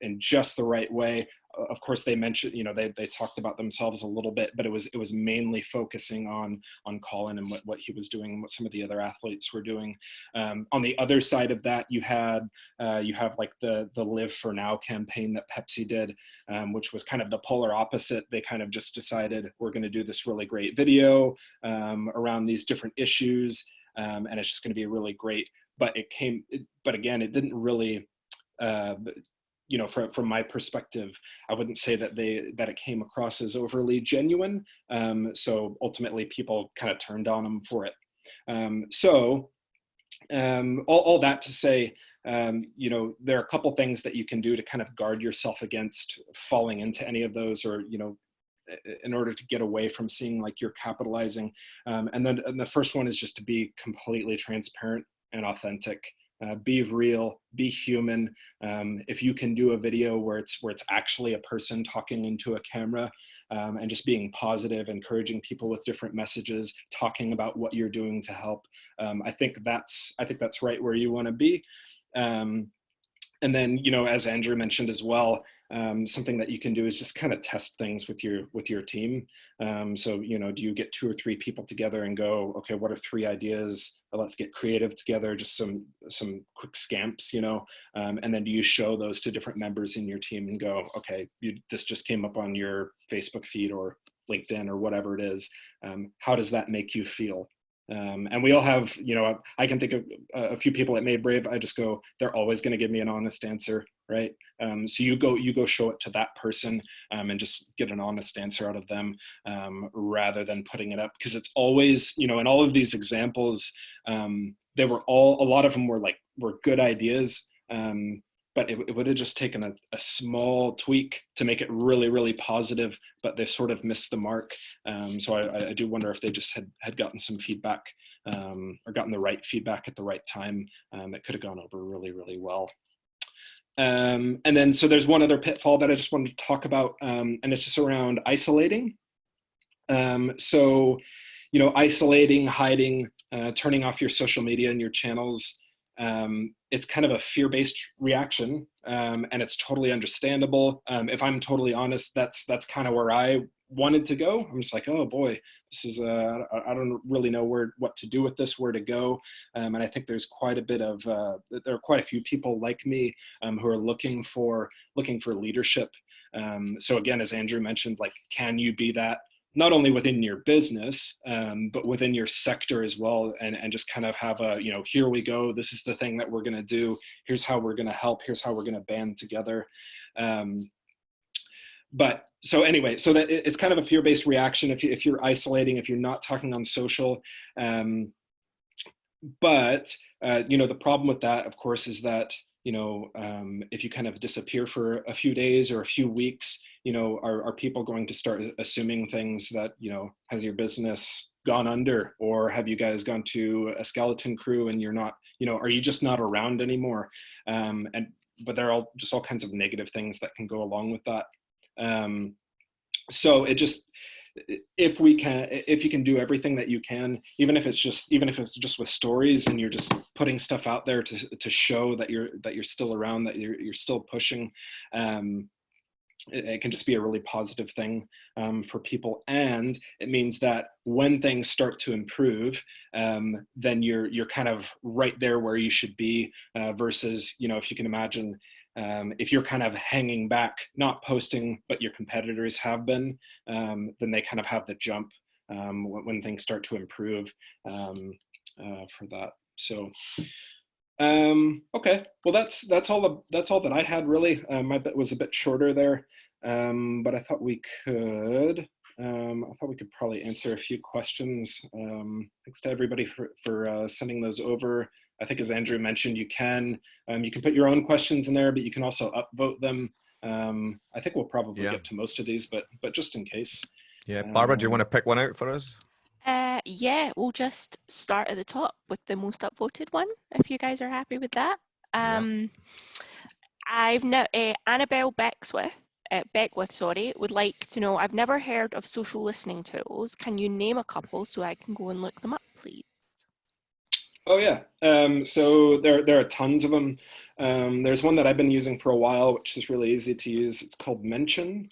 in just the right way of course they mentioned you know they, they talked about themselves a little bit but it was it was mainly focusing on on colin and what, what he was doing and what some of the other athletes were doing. Um, on the other side of that you had uh, you have like the the live for now campaign that pepsi did um, which was kind of the polar opposite. They kind of just decided we're going to do this really great video um, around these different issues um, and it's just going to be really great. But it came but again it didn't really uh, you know, from, from my perspective, I wouldn't say that they that it came across as overly genuine. Um, so ultimately, people kind of turned on them for it. Um, so um, all, all that to say, um, you know, there are a couple things that you can do to kind of guard yourself against falling into any of those, or you know, in order to get away from seeing like you're capitalizing. Um, and then and the first one is just to be completely transparent and authentic uh, be real, be human. Um, if you can do a video where it's where it's actually a person talking into a camera um, and just being positive, encouraging people with different messages, talking about what you're doing to help, um, I think that's I think that's right where you want to be. Um, and then, you know, as Andrew mentioned as well, um, something that you can do is just kind of test things with your with your team. Um, so, you know, do you get two or three people together and go, okay, what are three ideas? Let's get creative together, just some some quick scamps, you know, um, and then do you show those to different members in your team and go, okay, you, this just came up on your Facebook feed or LinkedIn or whatever it is. Um, how does that make you feel? Um, and we all have, you know, I can think of a few people at Made Brave. I just go, they're always going to give me an honest answer, right? Um, so you go, you go show it to that person um, and just get an honest answer out of them um, rather than putting it up because it's always, you know, in all of these examples, um, they were all, a lot of them were like, were good ideas. Um, but it, it would have just taken a, a, small tweak to make it really, really positive, but they sort of missed the mark. Um, so I, I, do wonder if they just had, had gotten some feedback or gotten the right feedback at the right time. It could have gone over really, really well. Um, and then, so there's one other pitfall that I just wanted to talk about, um, and it's just around isolating. Um, so, you know, isolating, hiding, uh, turning off your social media and your channels, um, it's kind of a fear-based reaction um, and it's totally understandable um, if i'm totally honest that's that's kind of where i wanted to go i'm just like oh boy this is uh, i don't really know where what to do with this where to go. Um, and i think there's quite a bit of uh, there are quite a few people like me um, who are looking for looking for leadership. Um, so again as andrew mentioned like can you be that not only within your business, um, but within your sector as well, and, and just kind of have a, you know, here we go, this is the thing that we're gonna do, here's how we're gonna help, here's how we're gonna band together. Um, but so anyway, so that it's kind of a fear-based reaction if, you, if you're isolating, if you're not talking on social. Um, but, uh, you know, the problem with that, of course, is that, you know, um, if you kind of disappear for a few days or a few weeks, you know, are, are people going to start assuming things that, you know, has your business gone under or have you guys gone to a skeleton crew and you're not, you know, are you just not around anymore? Um, and, but there are all, just all kinds of negative things that can go along with that. Um, so it just, if we can if you can do everything that you can even if it's just even if it's just with stories and you're just putting stuff out there to, to show that you're that you're still around that you're, you're still pushing um, it, it, can just be a really positive thing um, for people. And it means that when things start to improve um, then you're you're kind of right there where you should be uh, versus you know if you can imagine um, if you're kind of hanging back not posting but your competitors have been um, then they kind of have the jump um, when, when, things start to improve um, uh, for that so um, okay, well that's that's all the, that's all that I had really. Um, my bit was a bit shorter there, um, but I thought we could. Um, I thought we could probably answer a few questions. Um, thanks to everybody for, for uh, sending those over. I think as Andrew mentioned, you can um, you can put your own questions in there, but you can also upvote them. Um, I think we'll probably yeah. get to most of these, but but just in case. Yeah, Barbara, do you want to pick one out for us? Uh, yeah, we'll just start at the top with the most upvoted one, if you guys are happy with that. Um, yeah. I've now uh, Annabelle Becksworth, uh, Beckwith, sorry, would like to know. I've never heard of social listening tools. Can you name a couple so I can go and look them up, please? Oh yeah. Um, so there there are tons of them. Um, there's one that I've been using for a while, which is really easy to use. It's called Mention.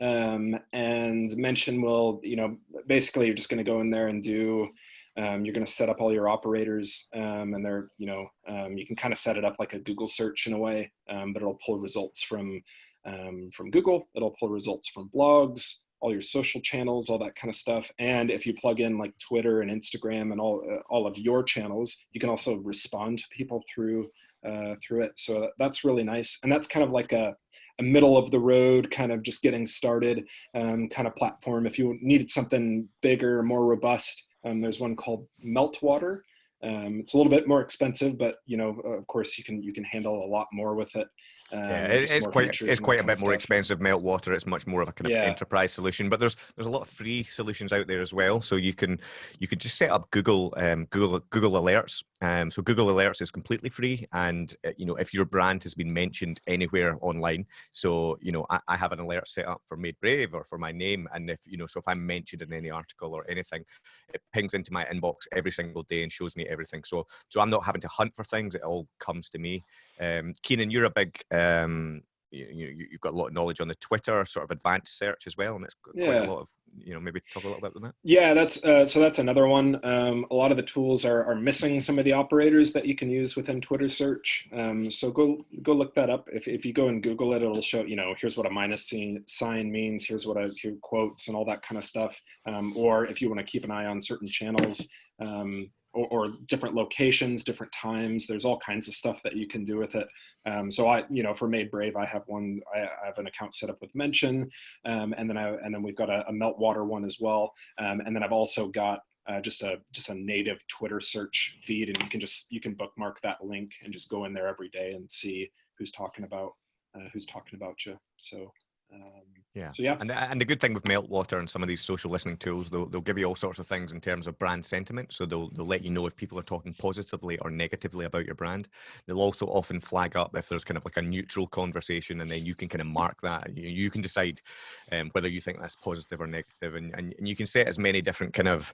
Um, and mention will, you know, basically you're just going to go in there and do, um, you're going to set up all your operators um, and they're, you know, um, you can kind of set it up like a Google search in a way, but it'll pull results from, from Google. It'll pull results from blogs, all your social channels, all that kind of stuff. And if you plug in like Twitter and Instagram and all, uh, all of your channels, you can also respond to people through uh, through it. So that's really nice. And that's kind of like a, a middle of the road, kind of just getting started um, kind of platform. If you needed something bigger, more robust, um, there's one called Meltwater. Um, it's a little bit more expensive, but you know, of course, you can you can handle a lot more with it. Um, yeah, it, it's quite it's quite a bit more expensive. Meltwater, it's much more of a kind of yeah. enterprise solution. But there's there's a lot of free solutions out there as well. So you can you could just set up Google um, Google Google Alerts. Um, so Google Alerts is completely free, and uh, you know if your brand has been mentioned anywhere online, so you know I, I have an alert set up for Made Brave or for my name, and if you know so if I'm mentioned in any article or anything, it pings into my inbox every single day and shows me everything. So so I'm not having to hunt for things; it all comes to me. Um, Keenan, you're a big um, you, you, you've got a lot of knowledge on the Twitter sort of advanced search as well, and it's got yeah. quite a lot of you know maybe talk a little bit about that. Yeah, that's uh, so that's another one. Um, a lot of the tools are, are missing some of the operators that you can use within Twitter search. Um, so go go look that up. If if you go and Google it, it'll show you know here's what a minus sign means. Here's what a here quotes and all that kind of stuff. Um, or if you want to keep an eye on certain channels. Um, or, or, different locations, different times. There's all kinds of stuff that you can do with it. Um, so I, you know, for Made Brave, I have one. I, I have an account set up with Mention, um, and then I and then we've got a, a Meltwater one as well. Um, and then I've also got uh, just a just a native Twitter search feed, and you can just you can bookmark that link and just go in there every day and see who's talking about uh, who's talking about you. So um, yeah. So yeah. And the, and the good thing with Meltwater and some of these social listening tools, they'll, they'll give you all sorts of things in terms of brand sentiment. So they'll they'll let you know if people are talking positively or negatively about your brand. They'll also often flag up if there's kind of like a neutral conversation, and then you can kind of mark that. You, you can decide um, whether you think that's positive or negative, and, and and you can set as many different kind of,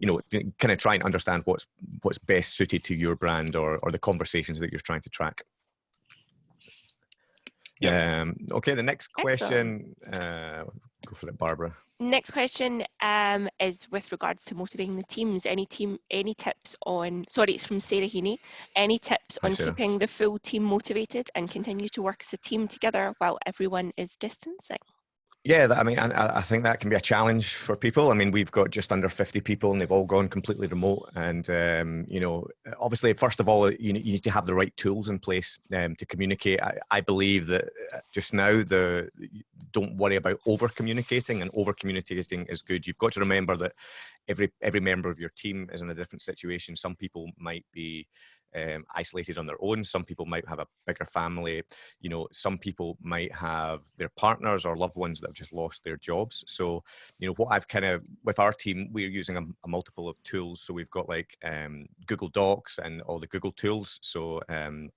you know, kind of try and understand what's what's best suited to your brand or or the conversations that you're trying to track. Yeah. Um, okay, the next question, uh, go for it, Barbara. Next question um, is with regards to motivating the teams. Any team, any tips on? Sorry, it's from Sarah Heaney. Any tips Hi, on Sarah. keeping the full team motivated and continue to work as a team together while everyone is distancing? Yeah, I mean, I, I, think that can be a challenge for people. I mean, we've got just under 50 people and they've all gone completely remote. And, um, you know, obviously, first of all, you, need to have the right tools in place um, to communicate. I, I, believe that uh, just now, the don't worry about over communicating and over communicating is good. You've got to remember that every, every member of your team is in a different situation. Some people might be um, isolated on their own. Some people might have a bigger family. You know, some people might have their partners or loved ones that have just lost their jobs. So, you know, what I've kind of with our team, we're using a, a multiple of tools. So we've got like um, Google Docs and all the Google tools. So um,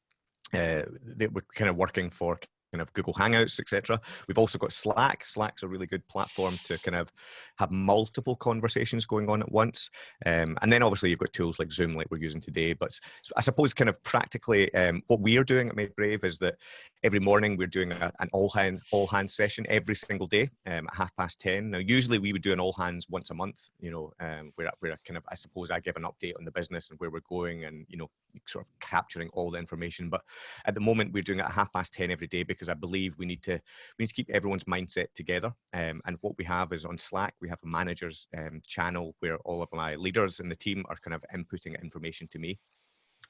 uh, we're kind of working for kind of Google Hangouts, etc. We've also got Slack. Slack's a really good platform to kind of have multiple conversations going on at once. Um, and then obviously you've got tools like Zoom, like we're using today. But I suppose kind of practically um, what we are doing at Made Brave is that every morning we're doing a, an all hand all hands session every single day um, at half past ten. Now usually we would do an all hands once a month. You know, um, where where kind of I suppose I give an update on the business and where we're going, and you know, sort of capturing all the information. But at the moment we're doing it at half past ten every day because because I believe we need to we need to keep everyone's mindset together. Um, and what we have is on Slack, we have a managers um, channel where all of my leaders in the team are kind of inputting information to me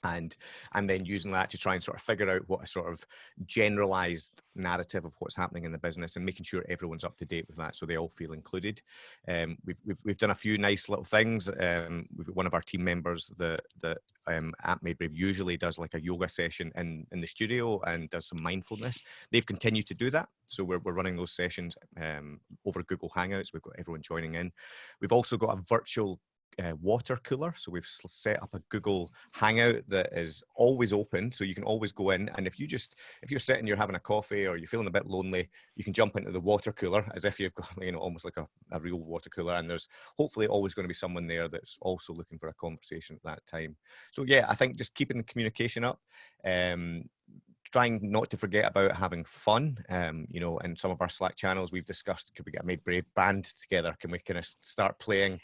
and and then using that to try and sort of figure out what a sort of generalized narrative of what's happening in the business and making sure everyone's up to date with that so they all feel included. Um, we've, we've, we've done a few nice little things um, we've one of our team members that that um, at Made Brave usually does like a yoga session in in the studio and does some mindfulness. They've continued to do that so we're, we're running those sessions um, over Google Hangouts we've got everyone joining in. We've also got a virtual uh, water cooler. So we've set up a Google Hangout that is always open, so you can always go in. And if you just if you're sitting, you're having a coffee, or you're feeling a bit lonely, you can jump into the water cooler as if you've <laughs> got you know almost like a, a real water cooler. And there's hopefully always going to be someone there that's also looking for a conversation at that time. So yeah, I think just keeping the communication up. Um, trying not to forget about having fun. Um, you know, in some of our Slack channels, we've discussed could we get a Made Brave band together? Can we kind of start playing,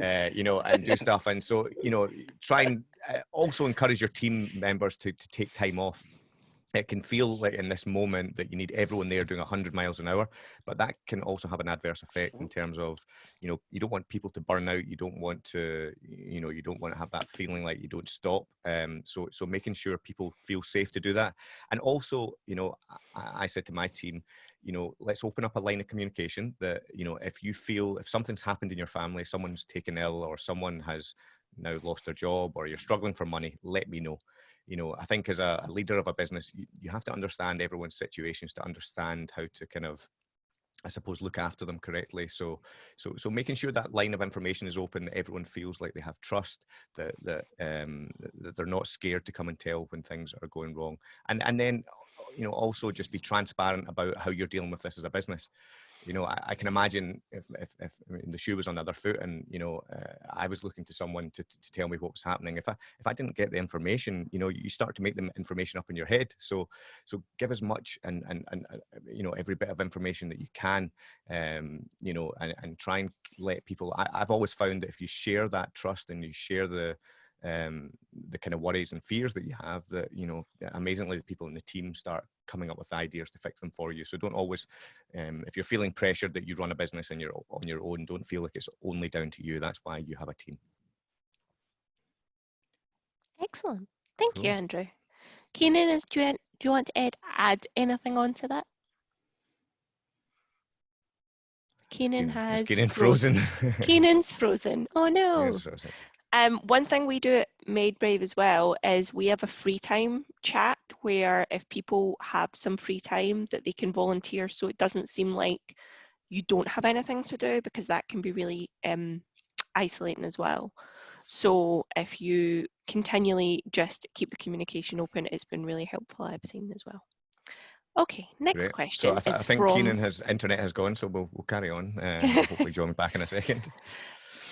uh, you know, and do <laughs> stuff? And so, you know, try and uh, also encourage your team members to to take time off it can feel like in this moment that you need everyone there doing 100 miles an hour but that can also have an adverse effect in terms of you know you don't want people to burn out you don't want to you know you don't want to have that feeling like you don't stop um so so making sure people feel safe to do that. And also you know I, I said to my team you know let's open up a line of communication that you know if you feel if something's happened in your family someone's taken ill or someone has now lost their job or you're struggling for money let me know you know, I think as a, leader of a business, you, you have to understand everyone's situations to understand how to kind of I suppose look after them correctly. So, so, so making sure that line of information is open, that everyone feels like they have trust, that that, um, that they're not scared to come and tell when things are going wrong, and and then, you know, also just be transparent about how you're dealing with this as a business you know, I, I, can imagine if, if, if I mean, the shoe was on the other foot and, you know, uh, I was looking to someone to, to tell me what was happening. If I, if I didn't get the information, you know, you start to make the information up in your head. So, so give as much and, and, and, uh, you know, every bit of information that you can, um, you know, and, and try and let people, I, I've always found that if you share that trust and you share the, um, the kind of worries and fears that you have that you know amazingly the people in the team start coming up with ideas to fix them for you so don't always um, if you're feeling pressured that you run a business and you're on your own don't feel like it's only down to you that's why you have a team excellent thank cool. you andrew keenan is do you, do you want to add, add anything on to that Keenan has Keenan frozen. <laughs> Keenan's frozen. Oh no. Frozen. Um, one thing we do at Made Brave as well is we have a free time chat where if people have some free time that they can volunteer so it doesn't seem like you don't have anything to do because that can be really um, isolating as well. So if you continually just keep the communication open, it's been really helpful I've seen as well. Okay, next Great. question. So I, th- I think from... Keenan has internet has gone, so we'll, we'll carry on. Uh, <laughs> hopefully, join back in a second. <laughs>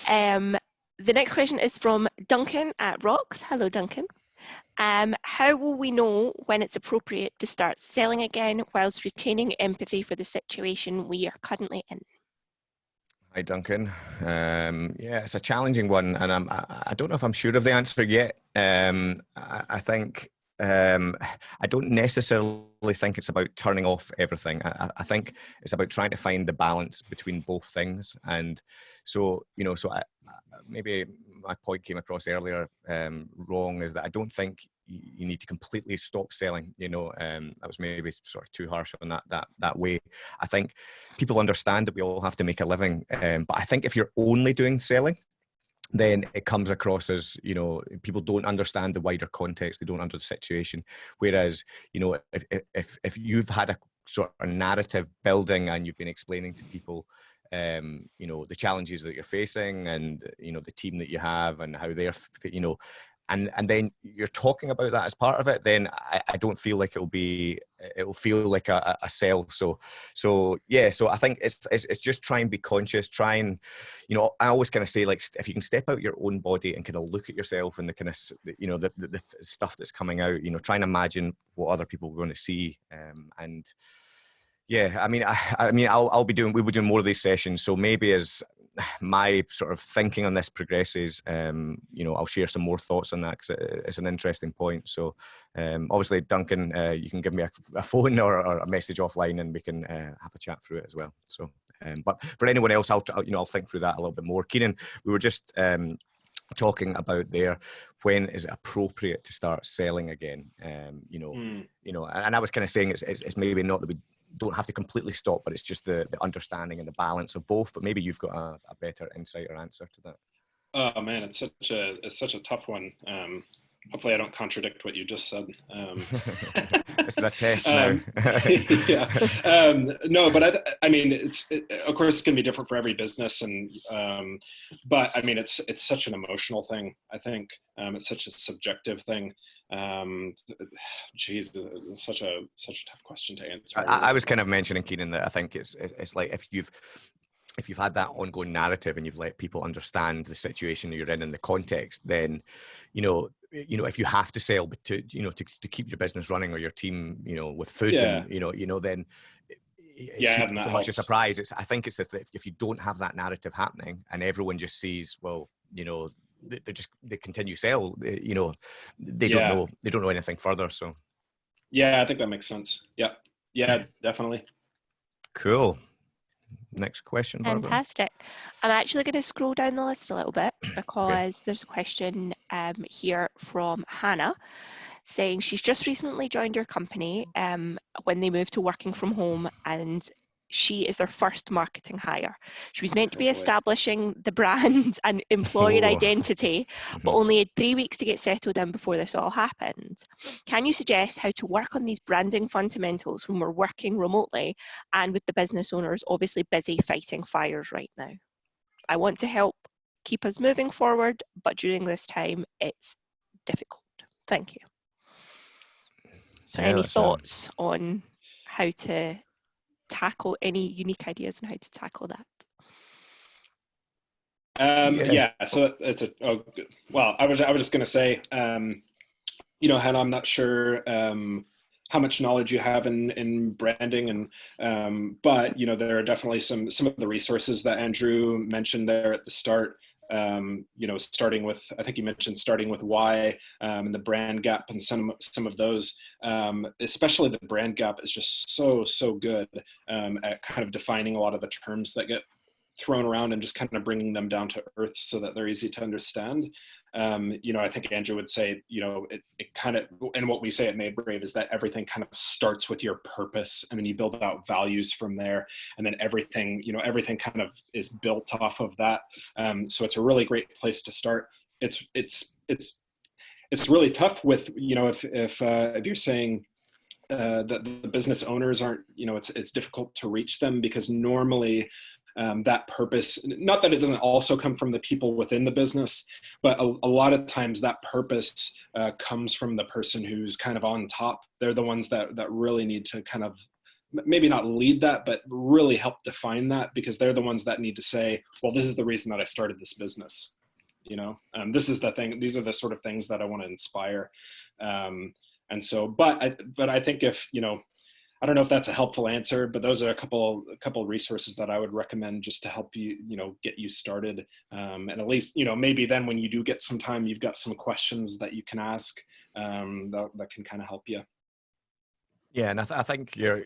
Um, the next question is from Duncan at Rocks. Hello, Duncan. Um, how will we know when it's appropriate to start selling again whilst retaining empathy for the situation we are currently in? Hi, Duncan. Um, yeah, it's a challenging one, and I'm, I, I don't know if I'm sure of the answer yet. Um, I, I, think um, I don't necessarily think it's about turning off everything. I, I, think it's about trying to find the balance between both things. And so, you know, so I, maybe my point came across earlier um, wrong is that I don't think you need to completely stop selling. You know, um, that was maybe sort of too harsh on that that that way. I think people understand that we all have to make a living, um, but I think if you're only doing selling, then it comes across as you know people don't understand the wider context they don't understand the situation whereas you know if if if you've had a sort of narrative building and you've been explaining to people um, you know the challenges that you're facing and you know the team that you have and how they're you know and and then you're talking about that as part of it then i, I don't feel like it'll be it will feel like a, a sell. So, so yeah. So I think it's, it's it's just try and be conscious. Try and, you know, I always kind of say like if you can step out your own body and kind of look at yourself and the kind of you know the, the, the stuff that's coming out. You know, try and imagine what other people are going to see, um, and yeah, I mean, I, I mean, I'll, I'll be doing, we'll be doing more of these sessions. So maybe as my sort of thinking on this progresses, um, you know, I'll share some more thoughts on that because it's an interesting point. So, um, obviously, Duncan, uh, you can give me a, a phone or, or, a message offline, and we can uh, have a chat through it as well. So, um, but for anyone else, I'll, you know, I'll think through that a little bit more. Keenan, we were just um, talking about there when is it appropriate to start selling again um, you know mm. you know and i was kind of saying it's, it's, it's, maybe not that we don't have to completely stop, but it's just the, the understanding and the balance of both. But maybe you've got a, a better insight or answer to that. Oh man, it's such a it's such a tough one. Um, hopefully, I don't contradict what you just said. Um, <laughs> this is a test <laughs> now. um, <laughs> yeah, um, no, but I, I mean, it's it, of course it's going to be different for every business, and um, but I mean, it's it's such an emotional thing. I think um, it's such a subjective thing um <sighs> geez such a such a tough question to answer I, I, was kind of mentioning keenan that i think it's it's like if you've if you've had that ongoing narrative and you've let people understand the situation you're in and the context then you know you know if you have to sell to you know to, to keep your business running or your team you know with food yeah. and you know you know then it yeah, so much a surprise. It's I think it's if, if you don't have that narrative happening and everyone just sees, well, you know, they just they continue sell. You know, they yeah. don't know they don't know anything further. So, yeah, I think that makes sense. Yeah, yeah, definitely. Cool. Next question. Barbara. Fantastic. I'm actually going to scroll down the list a little bit because okay. there's a question um, here from Hannah saying she's just recently joined your company um, when they moved to working from home and she is their first marketing hire. She was meant to be establishing the brand and <laughs> employer oh. identity, but mm-hmm. only had three weeks to get settled in before this all happened. Can you suggest how to work on these branding fundamentals when we're working remotely and with the business owners obviously busy fighting fires right now? I want to help keep us moving forward, but during this time, it's difficult. Thank you. So, yeah, any thoughts on how to tackle any unique ideas on how to tackle that? Um, yes. Yeah, so it's a oh, well. I was I was just going to say, um, you know, Hannah, I'm not sure um, how much knowledge you have in in branding, and um, but you know, there are definitely some some of the resources that Andrew mentioned there at the start um, you know, starting with, I think you mentioned starting with why um, and the brand gap and some, some of those, um, especially the brand gap is just so, so good um, at kind of defining a lot of the terms that get thrown around and just kind of bringing them down to earth so that they're easy to understand um, you know, I think Andrew would say, you know, it, it kind of, and what we say at Made Brave is that everything kind of starts with your purpose and then you build out values from there. And then everything, you know, everything kind of is built off of that. Um, so it's a really great place to start. It's, it's, it's, it's really tough with, you know, if, if, uh, if you're saying, uh, that the business owners aren't, you know, it's it's difficult to reach them because normally um, that purpose not that it doesn't also come from the people within the business but a, a lot of times that purpose uh, comes from the person who's kind of on top. They're the ones that that really need to kind of maybe not lead that but really help define that because they're the ones that need to say well this is the reason that i started this business you know? Um, this is the thing these are the sort of things that i want to inspire. Um, and so but i but i think if you know I don't know if that's a helpful answer, but those are a couple a couple resources that I would recommend just to help you you know get you started. Um, and at least you know maybe then when you do get some time, you've got some questions that you can ask um, that that can kind of help you. Yeah, and I, th- I think your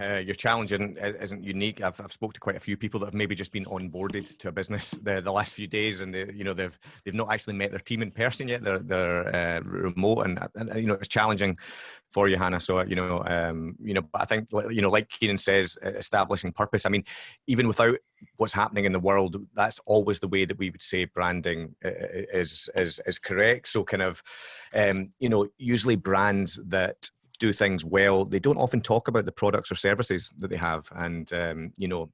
uh, your challenge isn't, isn't unique. I've I've spoke to quite a few people that have maybe just been onboarded to a business the, the last few days, and they, you know they've they've not actually met their team in person yet. They're they're uh, remote, and, and you know it's challenging for you, Hannah. So you know um, you know, but I think you know, like Keenan says, establishing purpose. I mean, even without what's happening in the world, that's always the way that we would say branding is is is correct. So kind of, um, you know, usually brands that do things well, they don't often talk about the products or services that they have. And, um, you know,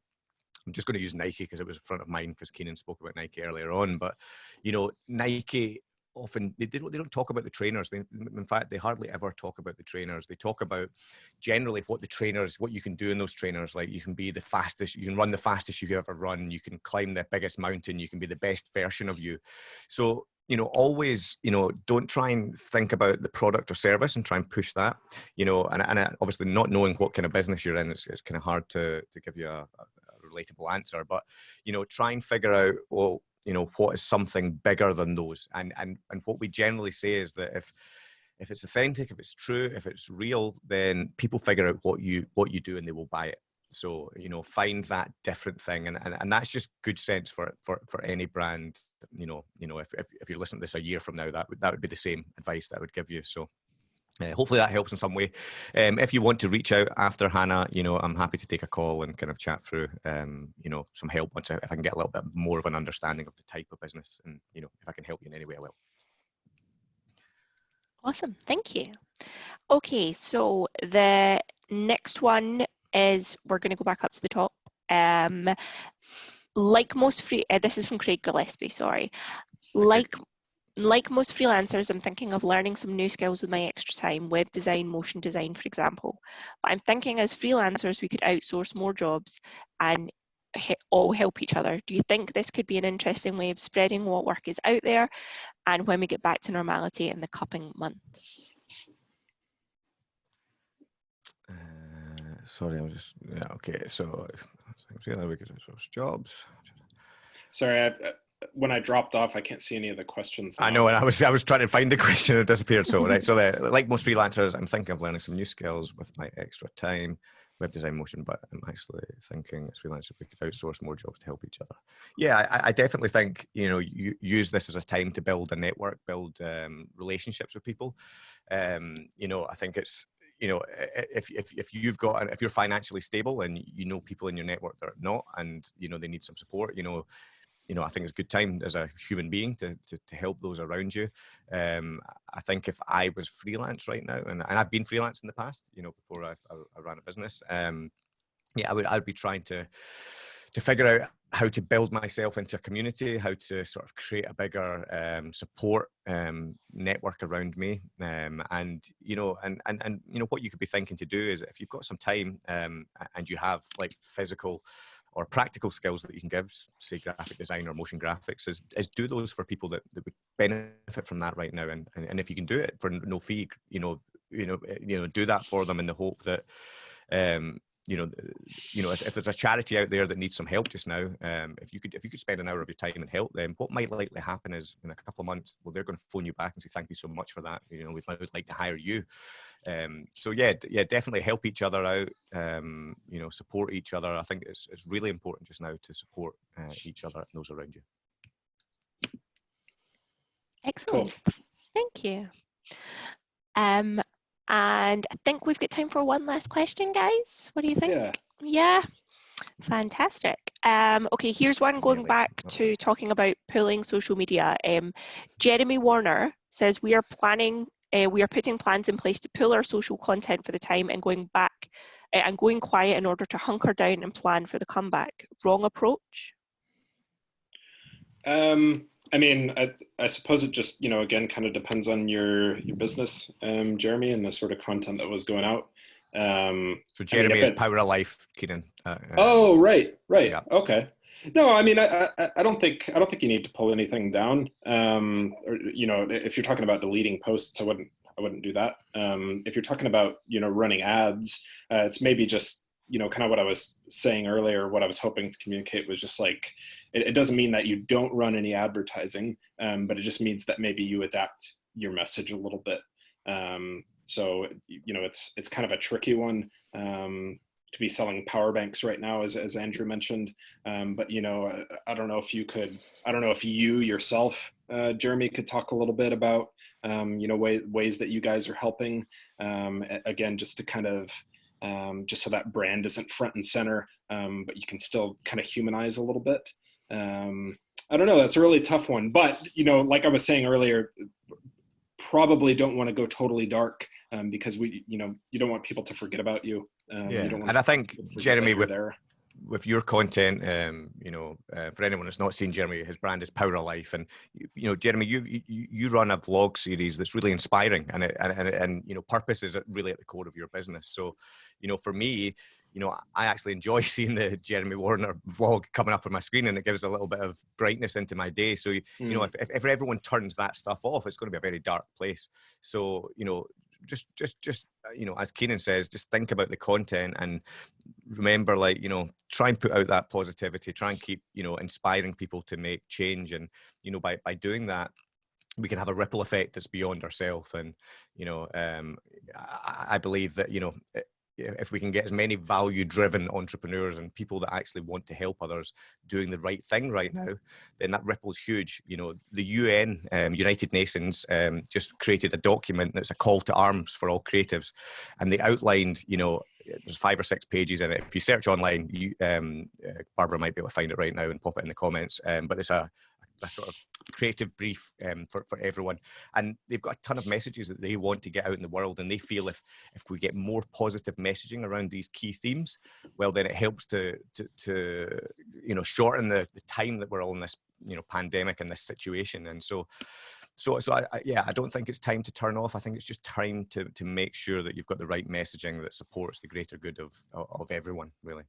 I'm just going to use Nike because it was in front of mind because Keenan spoke about Nike earlier on. But, you know, Nike often they, they, don't, they don't talk about the trainers. They, in fact they hardly ever talk about the trainers. They talk about generally what the trainers what you can do in those trainers. Like you can be the fastest you can run the fastest you've ever run. You can climb the biggest mountain. You can be the best version of you. So you know always you know don't try and think about the product or service and try and push that you know and, and uh, obviously not knowing what kind of business you're in it's, it's kind of hard to to give you a, a relatable answer but you know try and figure out well you know what is something bigger than those? And and and what we generally say is that if if it's authentic if it's true if it's real then people figure out what you what you do and they will buy it so you know find that different thing and, and, and that's just good sense for for for any brand you know you know if, if, if you're listening to this a year from now that would that would be the same advice that I would give you so uh, hopefully that helps in some way. Um, if you want to reach out after Hannah, you know, I'm happy to take a call and kind of chat through, um, you know, some help once I, if I can get a little bit more of an understanding of the type of business and, you know, if I can help you in any way, I will. Awesome, thank you. Okay, so the next one is we're going to go back up to the top. Um, like most free, uh, this is from Craig Gillespie, sorry. Like like most freelancers, I'm thinking of learning some new skills with my extra time, web design, motion design, for example. But I'm thinking as freelancers, we could outsource more jobs and all help each other. Do you think this could be an interesting way of spreading what work is out there and when we get back to normality in the coming months? Sorry, I'm just, yeah, okay. So, I'm seeing that we could outsource jobs. Sorry, I, when I dropped off, I can't see any of the questions. Now. I know, and I was I was trying to find the <laughs> question, it disappeared. So right, so the, like most freelancers, I'm thinking of learning some new skills with my extra time, web design, motion. But I'm actually thinking as freelancers, we could outsource more jobs to help each other. Yeah, I, I definitely think you know you use this as a time to build a network, build um, relationships with people. Um, you know, I think it's you know if, if if you've got if you're financially stable and you know people in your network that are not and you know they need some support you know you know, I think it's a good time as a human being to, to, to help those around you. Um, I think if I was freelance right now, and, and I've been freelance in the past, you know, before I, I, I ran a business, um, yeah, I would, I'd be trying to, to figure out how to build myself into a community, how to sort of create a bigger um, support um, network around me, um, and you know, and and and you know, what you could be thinking to do is if you've got some time um, and you have like physical or practical skills that you can give, say graphic design or motion graphics, is, is do those for people that, that would benefit from that right now. And, and, and if you can do it for no fee, you know, you know, eh, you know, do that for them in the hope that, um, you know, you know, if, if, there's a charity out there that needs some help just now, um, if you could, if you could spend an hour of your time and help them, what might likely happen is in a couple of months, well, they're going to phone you back and say, "Thank you so much for that. You know, we'd, we'd like to hire you." Um, so yeah, yeah, definitely help each other out. Um, you know, support each other. I think it's it's really important just now to support uh, each other and those around you. Excellent. Cool. Thank you. Um, and I think we've got time for one last question, guys. What do you think? Yeah. Yeah. Fantastic. Um, okay, here's one going back to talking about pulling social media. Um, Jeremy Warner says we are planning, uh, we are putting plans in place to pull our social content for the time and going back uh, and going quiet in order to hunker down and plan for the comeback. Wrong approach? Um, I mean, I, I suppose it just, you know, again, kind of depends on your your business, um, Jeremy, and the sort of content that was going out. Um, so Jeremy I mean, is Power of Life, Keenan. Uh, uh, oh, right, right. Yeah. Okay. No, I mean, I, I, I, don't think I don't think you need to pull anything down. Um, or you know, if you're talking about deleting posts, I wouldn't I wouldn't do that. Um, if you're talking about you know running ads, uh, it's maybe just you know, kind of what I was saying earlier, what I was hoping to communicate was just like, it, it doesn't mean that you don't run any advertising, um, but it just means that maybe you adapt your message a little bit. Um, so, you know, it's, it's kind of a tricky one um, to be selling power banks right now, as, as Andrew mentioned. Um, but, you know, I, I, don't know if you could, I don't know if you yourself, uh, Jeremy, could talk a little bit about, um, you know, way, ways that you guys are helping, um, again, just to kind of, um, just so that brand isn't front and center, um, but you can still kind of humanize a little bit. Um, I don't know, that's a really tough one, but you know, like I was saying earlier, probably don't want to go totally dark um, because we, you know, you don't want people to forget about you. Um, yeah, you and I think Jeremy with there. With your content, um, you know, uh, for anyone that's not seen Jeremy, his brand is Power of Life, and you, you know, Jeremy, you, you you run a vlog series that's really inspiring, and it, and, and and you know, purpose is really at the core of your business. So, you know, for me, you know, I actually enjoy <laughs> seeing the Jeremy Warner vlog coming up on my screen, and it gives a little bit of brightness into my day. So, you mm. know, if, if everyone turns that stuff off, it's going to be a very dark place. So, you know, just just just uh, you know as keenan says just think about the content and remember like you know try and put out that positivity try and keep you know inspiring people to make change. And you know by by doing that we can have a ripple effect that's beyond ourselves and you know um I, I believe that you know if we can get as many value driven entrepreneurs and people that actually want to help others doing the right thing right now then that ripple's huge. You know the un um, united nations um, just created a document that's a call to arms for all creatives and they outlined you know there's five or six pages in it. If you search online you um, uh, barbara might be able to find it right now and pop it in the comments um, but it's a a sort of creative brief um, for, for everyone. And they've got a ton of messages that they want to get out in the world. And they feel if, if we get more positive messaging around these key themes, well, then it helps to, to, to you know, shorten the, the time that we're all in this, you know, pandemic and this situation. And so, so, so I, I, yeah, I don't think it's time to turn off. I think it's just time to, to make sure that you've got the right messaging that supports the greater good of, of everyone, really.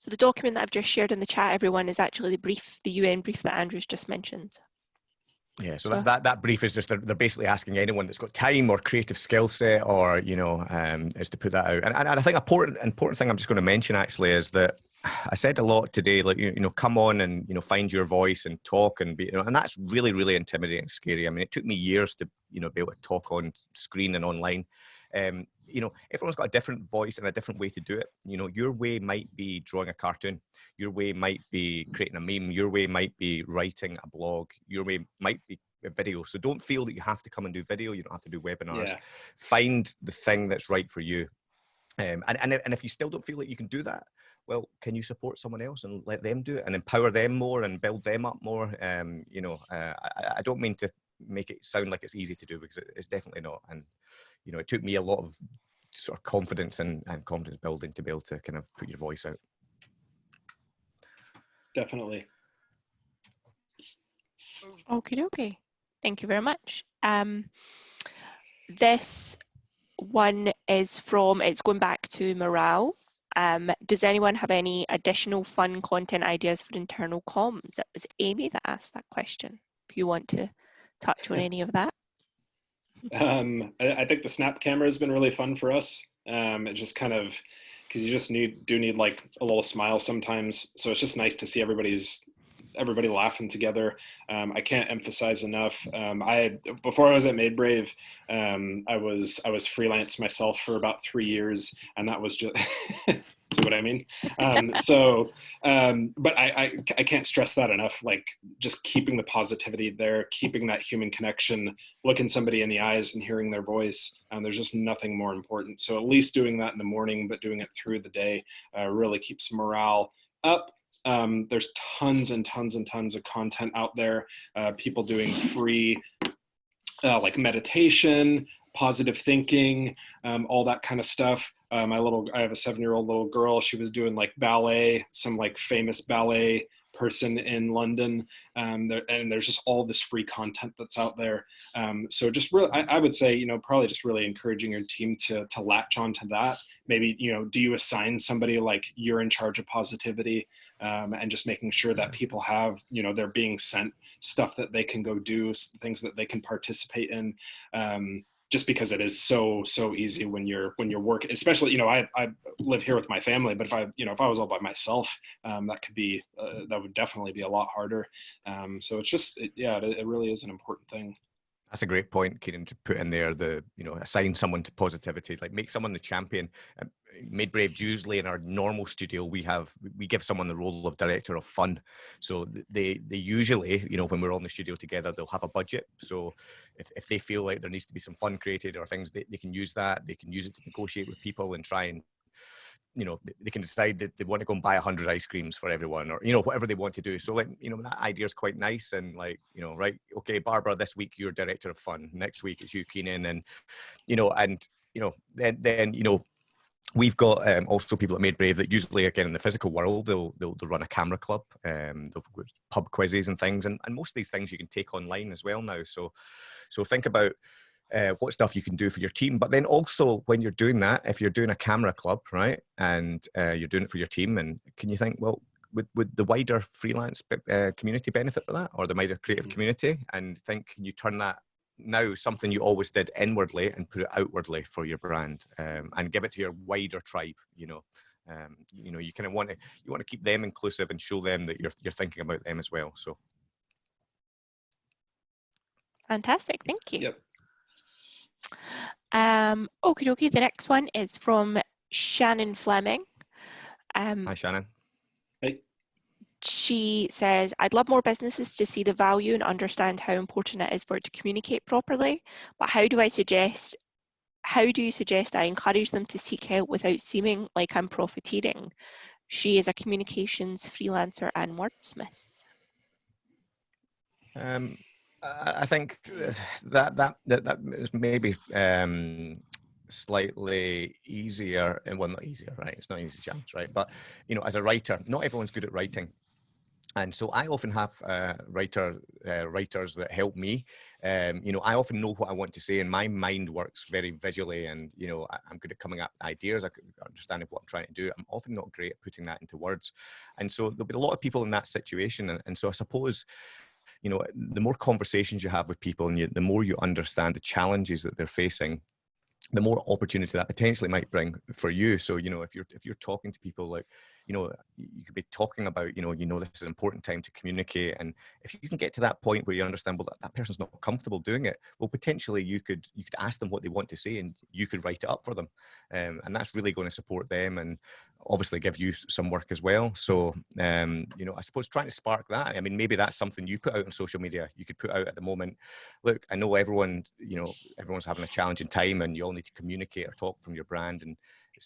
So the document that I've just shared in the chat, everyone, is actually the brief, the UN brief that Andrew's just mentioned. Yeah, so that, that, that brief is just, they're, they're basically asking anyone that's got time or creative skill set or, you know, um, is to put that out. And, and I think important, important thing I'm just going to mention actually is that I said a lot today, like, you, you know, come on and, you know, find your voice and talk and be, you know, and that's really, really intimidating, and scary. I mean, it took me years to, you know, be able to talk on screen and online. Um, you know, everyone's got a different voice and a different way to do it. You know, your way might be drawing a cartoon, your way might be creating a meme, your way might be writing a blog, your way might be a video. So don't feel that you have to come and do video. You don't have to do webinars. Yeah. Find the thing that's right for you. Um, and, and, and if you still don't feel like you can do that, well, can you support someone else and let them do it and empower them more and build them up more? Um, you know, uh, I, I, don't mean to make it sound like it's easy to do because it's definitely not. And you know, it took me a lot of sort of confidence and, and confidence building to be able to kind of put your voice out. Definitely. Okay, okay. Thank you very much. Um, this one is from, it's going back to morale. Um, does anyone have any additional fun content ideas for internal comms? It was Amy that asked that question. If you want to touch on any of that. Um, I, I, think the snap camera has been really fun for us. Um, it just kind of, because you just need do need like a little smile sometimes. So it's just nice to see everybody's everybody laughing together. Um, I can't emphasize enough. Um, I before I was at Made Brave, um, I was I was freelance myself for about three years, and that was just <laughs> See what I mean? <laughs> Um, so, um, but I, I, I can't stress that enough. Like just keeping the positivity there, keeping that human connection, looking somebody in the eyes and hearing their voice. Um, there's just nothing more important. So at least doing that in the morning, but doing it through the day uh, really keeps morale up. Um, there's tons and tons and tons of content out there. Uh, people doing free uh, like meditation, positive thinking, um, all that kind of stuff. Uh, my little, I have a seven-year-old little girl. She was doing like ballet, some like famous ballet person in London, um, there, and there's just all this free content that's out there. Um, so just really, I, I, would say, you know, probably just really encouraging your team to to latch onto that. Maybe you know, do you assign somebody like you're in charge of positivity, um, and just making sure that people have, you know, they're being sent stuff that they can go do, things that they can participate in. Just because it is so so easy when you're when you're working especially you know i i live here with my family but if i you know if i was all by myself um, that could be uh, that would definitely be a lot harder. Um, so it's just it, yeah it, it really is an important thing that's a great point, Kieran, to put in there. The you know assign someone to positivity, like make someone the champion. Um, Made Brave usually in our normal studio we have we give someone the role of director of fun. So they they usually you know when we're all in the studio together they'll have a budget. So if if they feel like there needs to be some fun created or things they, they can use that. They can use it to negotiate with people and try and you know they can decide that they want to go and buy 100 ice creams for everyone or you know whatever they want to do so like you know that idea is quite nice and like you know right okay barbara this week you're director of fun next week it's you keenan and you know and you know then then you know we've got um, also people at Made Brave that usually, again, in the physical world, they'll, they'll, they'll run a camera club, um, they'll pub quizzes and things, and, and most of these things you can take online as well now. So, so think about uh, what stuff you can do for your team. But then also when you're doing that, if you're doing a camera club, right, and uh, you're doing it for your team, and can you think, well, would, would the wider freelance uh, community benefit for that, or the wider creative mm. community? And think, can you turn that now something you always did inwardly and put it outwardly for your brand, um, and give it to your wider tribe? You know. Um, you know, you kind of want to you want to keep them inclusive and show them that you're you're thinking about them as well. So, fantastic, thank you. Yep. Um, okay, okay. The next one is from Shannon Fleming. Um, Hi, Shannon. Hey. She says, I'd love more businesses to see the value and understand how important it is for it to communicate properly. But how do I suggest, how do you suggest I encourage them to seek help without seeming like I'm profiteering? She is a communications freelancer and wordsmith. Um, I think that that that, that is maybe um, slightly easier and well not easier right it's not an easy challenge right but you know as a writer not everyone's good at writing and so I often have uh, writer uh, writers that help me. Um, you know, I often know what I want to say, and my mind works very visually. And you know, I, am good at coming up ideas, I understanding what I'm trying to do. I'm often not great at putting that into words, and so there'll be a lot of people in that situation. And, and so I suppose you know, the more conversations you have with people and you, the more you understand the challenges that they're facing, the more opportunity that potentially might bring for you. So, you know, if you're if you're talking to people like, you know, you could be talking about, you know, you know, this is an important time to communicate. And if you can get to that point where you understand, well, that, that person's not comfortable doing it, well, potentially you could you could ask them what they want to say and you could write it up for them. Um, and that's really going to support them and obviously give you some work as well. So, um, you know, I suppose trying to spark that. I mean, maybe that's something you put out on social media. You could put out at the moment. Look, I know everyone, you know, everyone's having a challenging time, and you all need to communicate or talk from your brand. And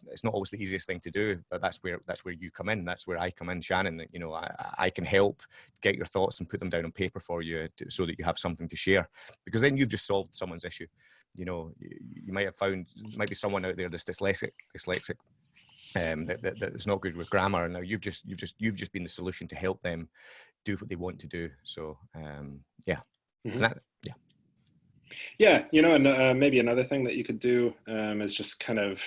it's, it's not always the easiest thing to do, but that's where that's where you come in. That's where I come in, Shannon. You know, I, I can help get your thoughts and put them down on paper for you, to, so that you have something to share. Because then you've just solved someone's issue you know you, you, might have found might be someone out there that's dyslexic dyslexic um, that, that, that is not good with grammar. Now you've just you've just you've just been the solution to help them do what they want to do. So um, yeah, mm-hmm. that, yeah. Yeah, you know, and uh, maybe another thing that you could do um, is just kind of,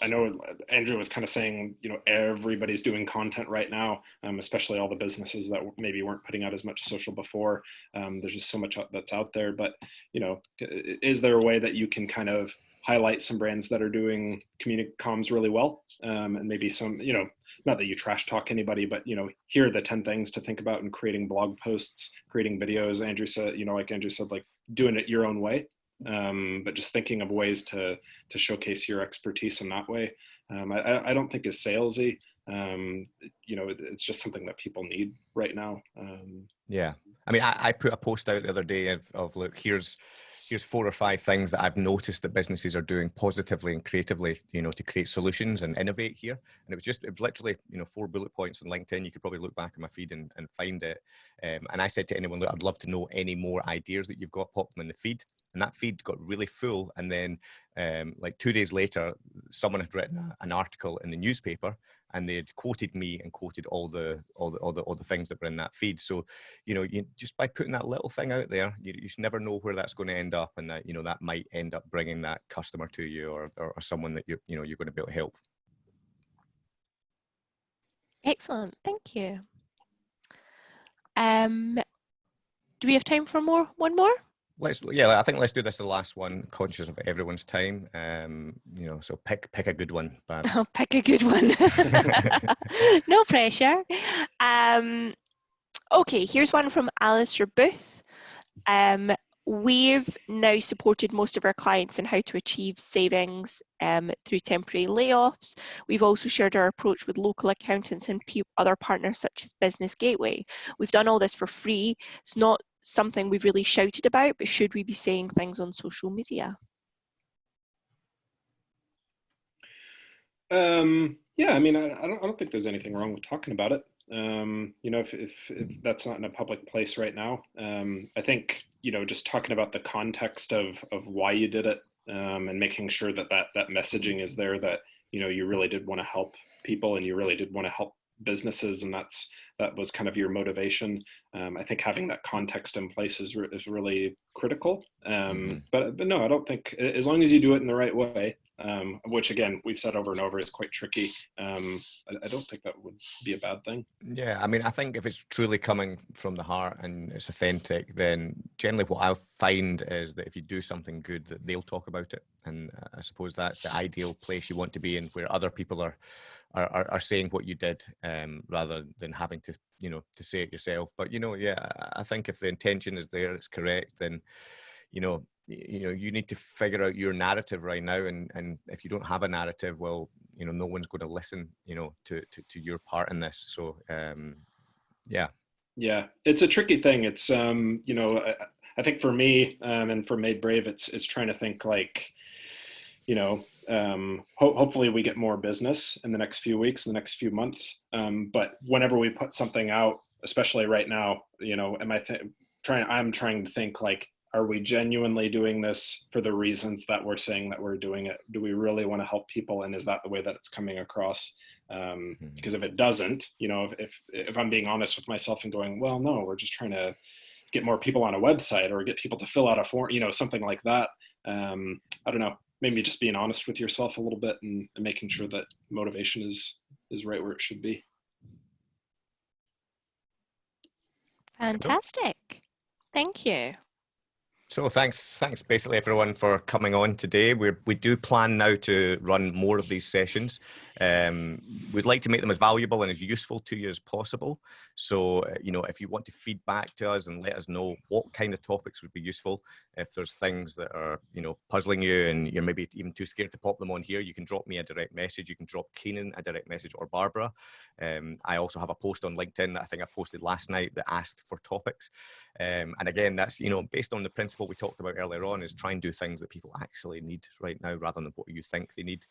I know Andrew was kind of saying, you know, everybody's doing content right now, um, especially all the businesses that maybe weren't putting out as much social before. Um, there's just so much that's out there, but, you know, is there a way that you can kind of highlight some brands that are doing comms really well. Um, and maybe some you know not that you trash talk anybody but you know here are the 10 things to think about in creating blog posts creating videos. Andrew said you know like andrew said like doing it your own way um, but just thinking of ways to to showcase your expertise in that way. Um, I, I don't think is salesy. Um, you know it, it's just something that people need right now. Um, yeah. I mean I, I put a post out the other day of, of look here's here's four or five things that I've noticed that businesses are doing positively and creatively, you know, to create solutions and innovate here. And it was just it was literally, you know, four bullet points on LinkedIn. You could probably look back in my feed and, and find it. Um, and I said to anyone, look, I'd love to know any more ideas that you've got, pop them in the feed. And that feed got really full. And then, um, like two days later, someone had written an article in the newspaper and they had quoted me and quoted all the all the all the, all the things that were in that feed. So, you know, you just by putting that little thing out there, you, you never know where that's going to end up, and that you know that might end up bringing that customer to you or or, or someone that you you know you're going to be able to help. Excellent, thank you. Um, do we have time for more? One more? Let's yeah i think let's do this the last one conscious of everyone's time um you know so pick pick a good one but <laughs> oh, pick a good one <laughs> no pressure um okay here's one from alistair booth um we've now supported most of our clients in how to achieve savings um, through temporary layoffs. We've also shared our approach with local accountants and other partners such as Business Gateway. We've done all this for free. It's not something we've really shouted about, but should we be saying things on social media? Um, yeah, I mean, I, I, don't, I don't think there's anything wrong with talking about it. Um, you know, if, if, if, that's not in a public place right now, um, I think, you know, just talking about the context of, of why you did it um, and making sure that, that that messaging is there that, you know you really did want to help people and you really did want to help businesses and that's that was kind of your motivation um, i think having that context in place is, re is really critical um, mm -hmm. but but no i don't think as long as you do it in the right way um, which again we've said over and over is quite tricky. Um, I, I, don't think that would be a bad thing. Yeah, I mean, I think if it's truly coming from the heart and it's authentic, then generally what I find is that if you do something good, that they'll talk about it, and I suppose that's the ideal place you want to be in, where other people are are, are saying what you did, um, rather than having to you know to say it yourself. But you know, yeah, I think if the intention is there, it's correct, then you know you know you need to figure out your narrative right now. And and if you don't have a narrative well you know no one's going to listen you know to to, to your part in this. So um yeah. Yeah it's a tricky thing. It's um you know i, I think for me um and for made brave it's it's trying to think like you know um ho hopefully we get more business in the next few weeks in the next few months. Um but whenever we put something out especially right now you know am i trying i'm trying to think like are we genuinely doing this for the reasons that we're saying that we're doing it? Do we really want to help people? And is that the way that it's coming across? Um, mm-hmm. because if it doesn't you know if, if i'm being honest with myself and going well no we're just trying to get more people on a website or get people to fill out a form you know something like that. Um, i don't know maybe just being honest with yourself a little bit and, and making sure that motivation is is right where it should be. Fantastic. Thank you so thanks, thanks basically everyone for coming on today. We we do plan now to run more of these sessions. Um, we'd like to make them as valuable and as useful to you as possible. So, uh, you know, if you want to feedback to us and let us know what kind of topics would be useful, if there's things that are, you know, puzzling you and you're maybe even too scared to pop them on here, you can drop me a direct message. You can drop Keenan a direct message or Barbara. Um, I also have a post on LinkedIn that I think I posted last night that asked for topics. Um, and again, that's, you know, based on the principle we talked about earlier on is try and do things that people actually need right now rather than what you think they need.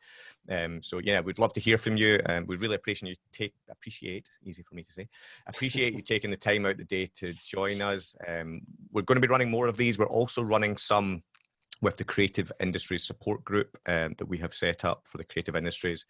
Um, so yeah, we'd love to hear from you. Um, we really appreciate you take appreciate easy for me to say. Appreciate you taking the time out the day to join us. Um, we're going to be running more of these. We're also running some with the creative industries support group um, that we have set up for the creative industries.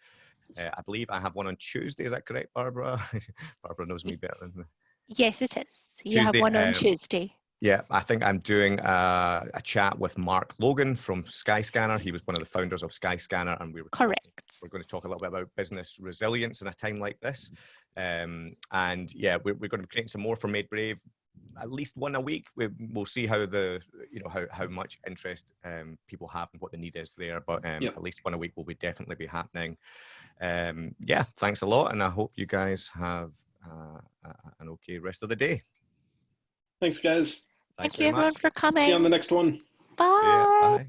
Uh, I believe I have one on Tuesday. Is that correct, Barbara? <laughs> Barbara knows me better than me. Yes, it is. You Tuesday, have one on um, Tuesday. Yeah, I think I'm doing a, a, chat with Mark Logan from Skyscanner. He was one of the founders of Skyscanner, and we were correct. We're going to talk a little bit about business resilience in a time like this. Um, and yeah, we're, we're, going to be creating some more for Made Brave, at least one a week. We, will see how the you know how how much interest um, people have and what the need is there. But um, yep. at least one a week will be definitely be happening. Um, yeah, thanks a lot, and I hope you guys have uh, an okay rest of the day. Thanks, guys. Thanks Thank you, everyone, for coming. See you on the next one. Bye.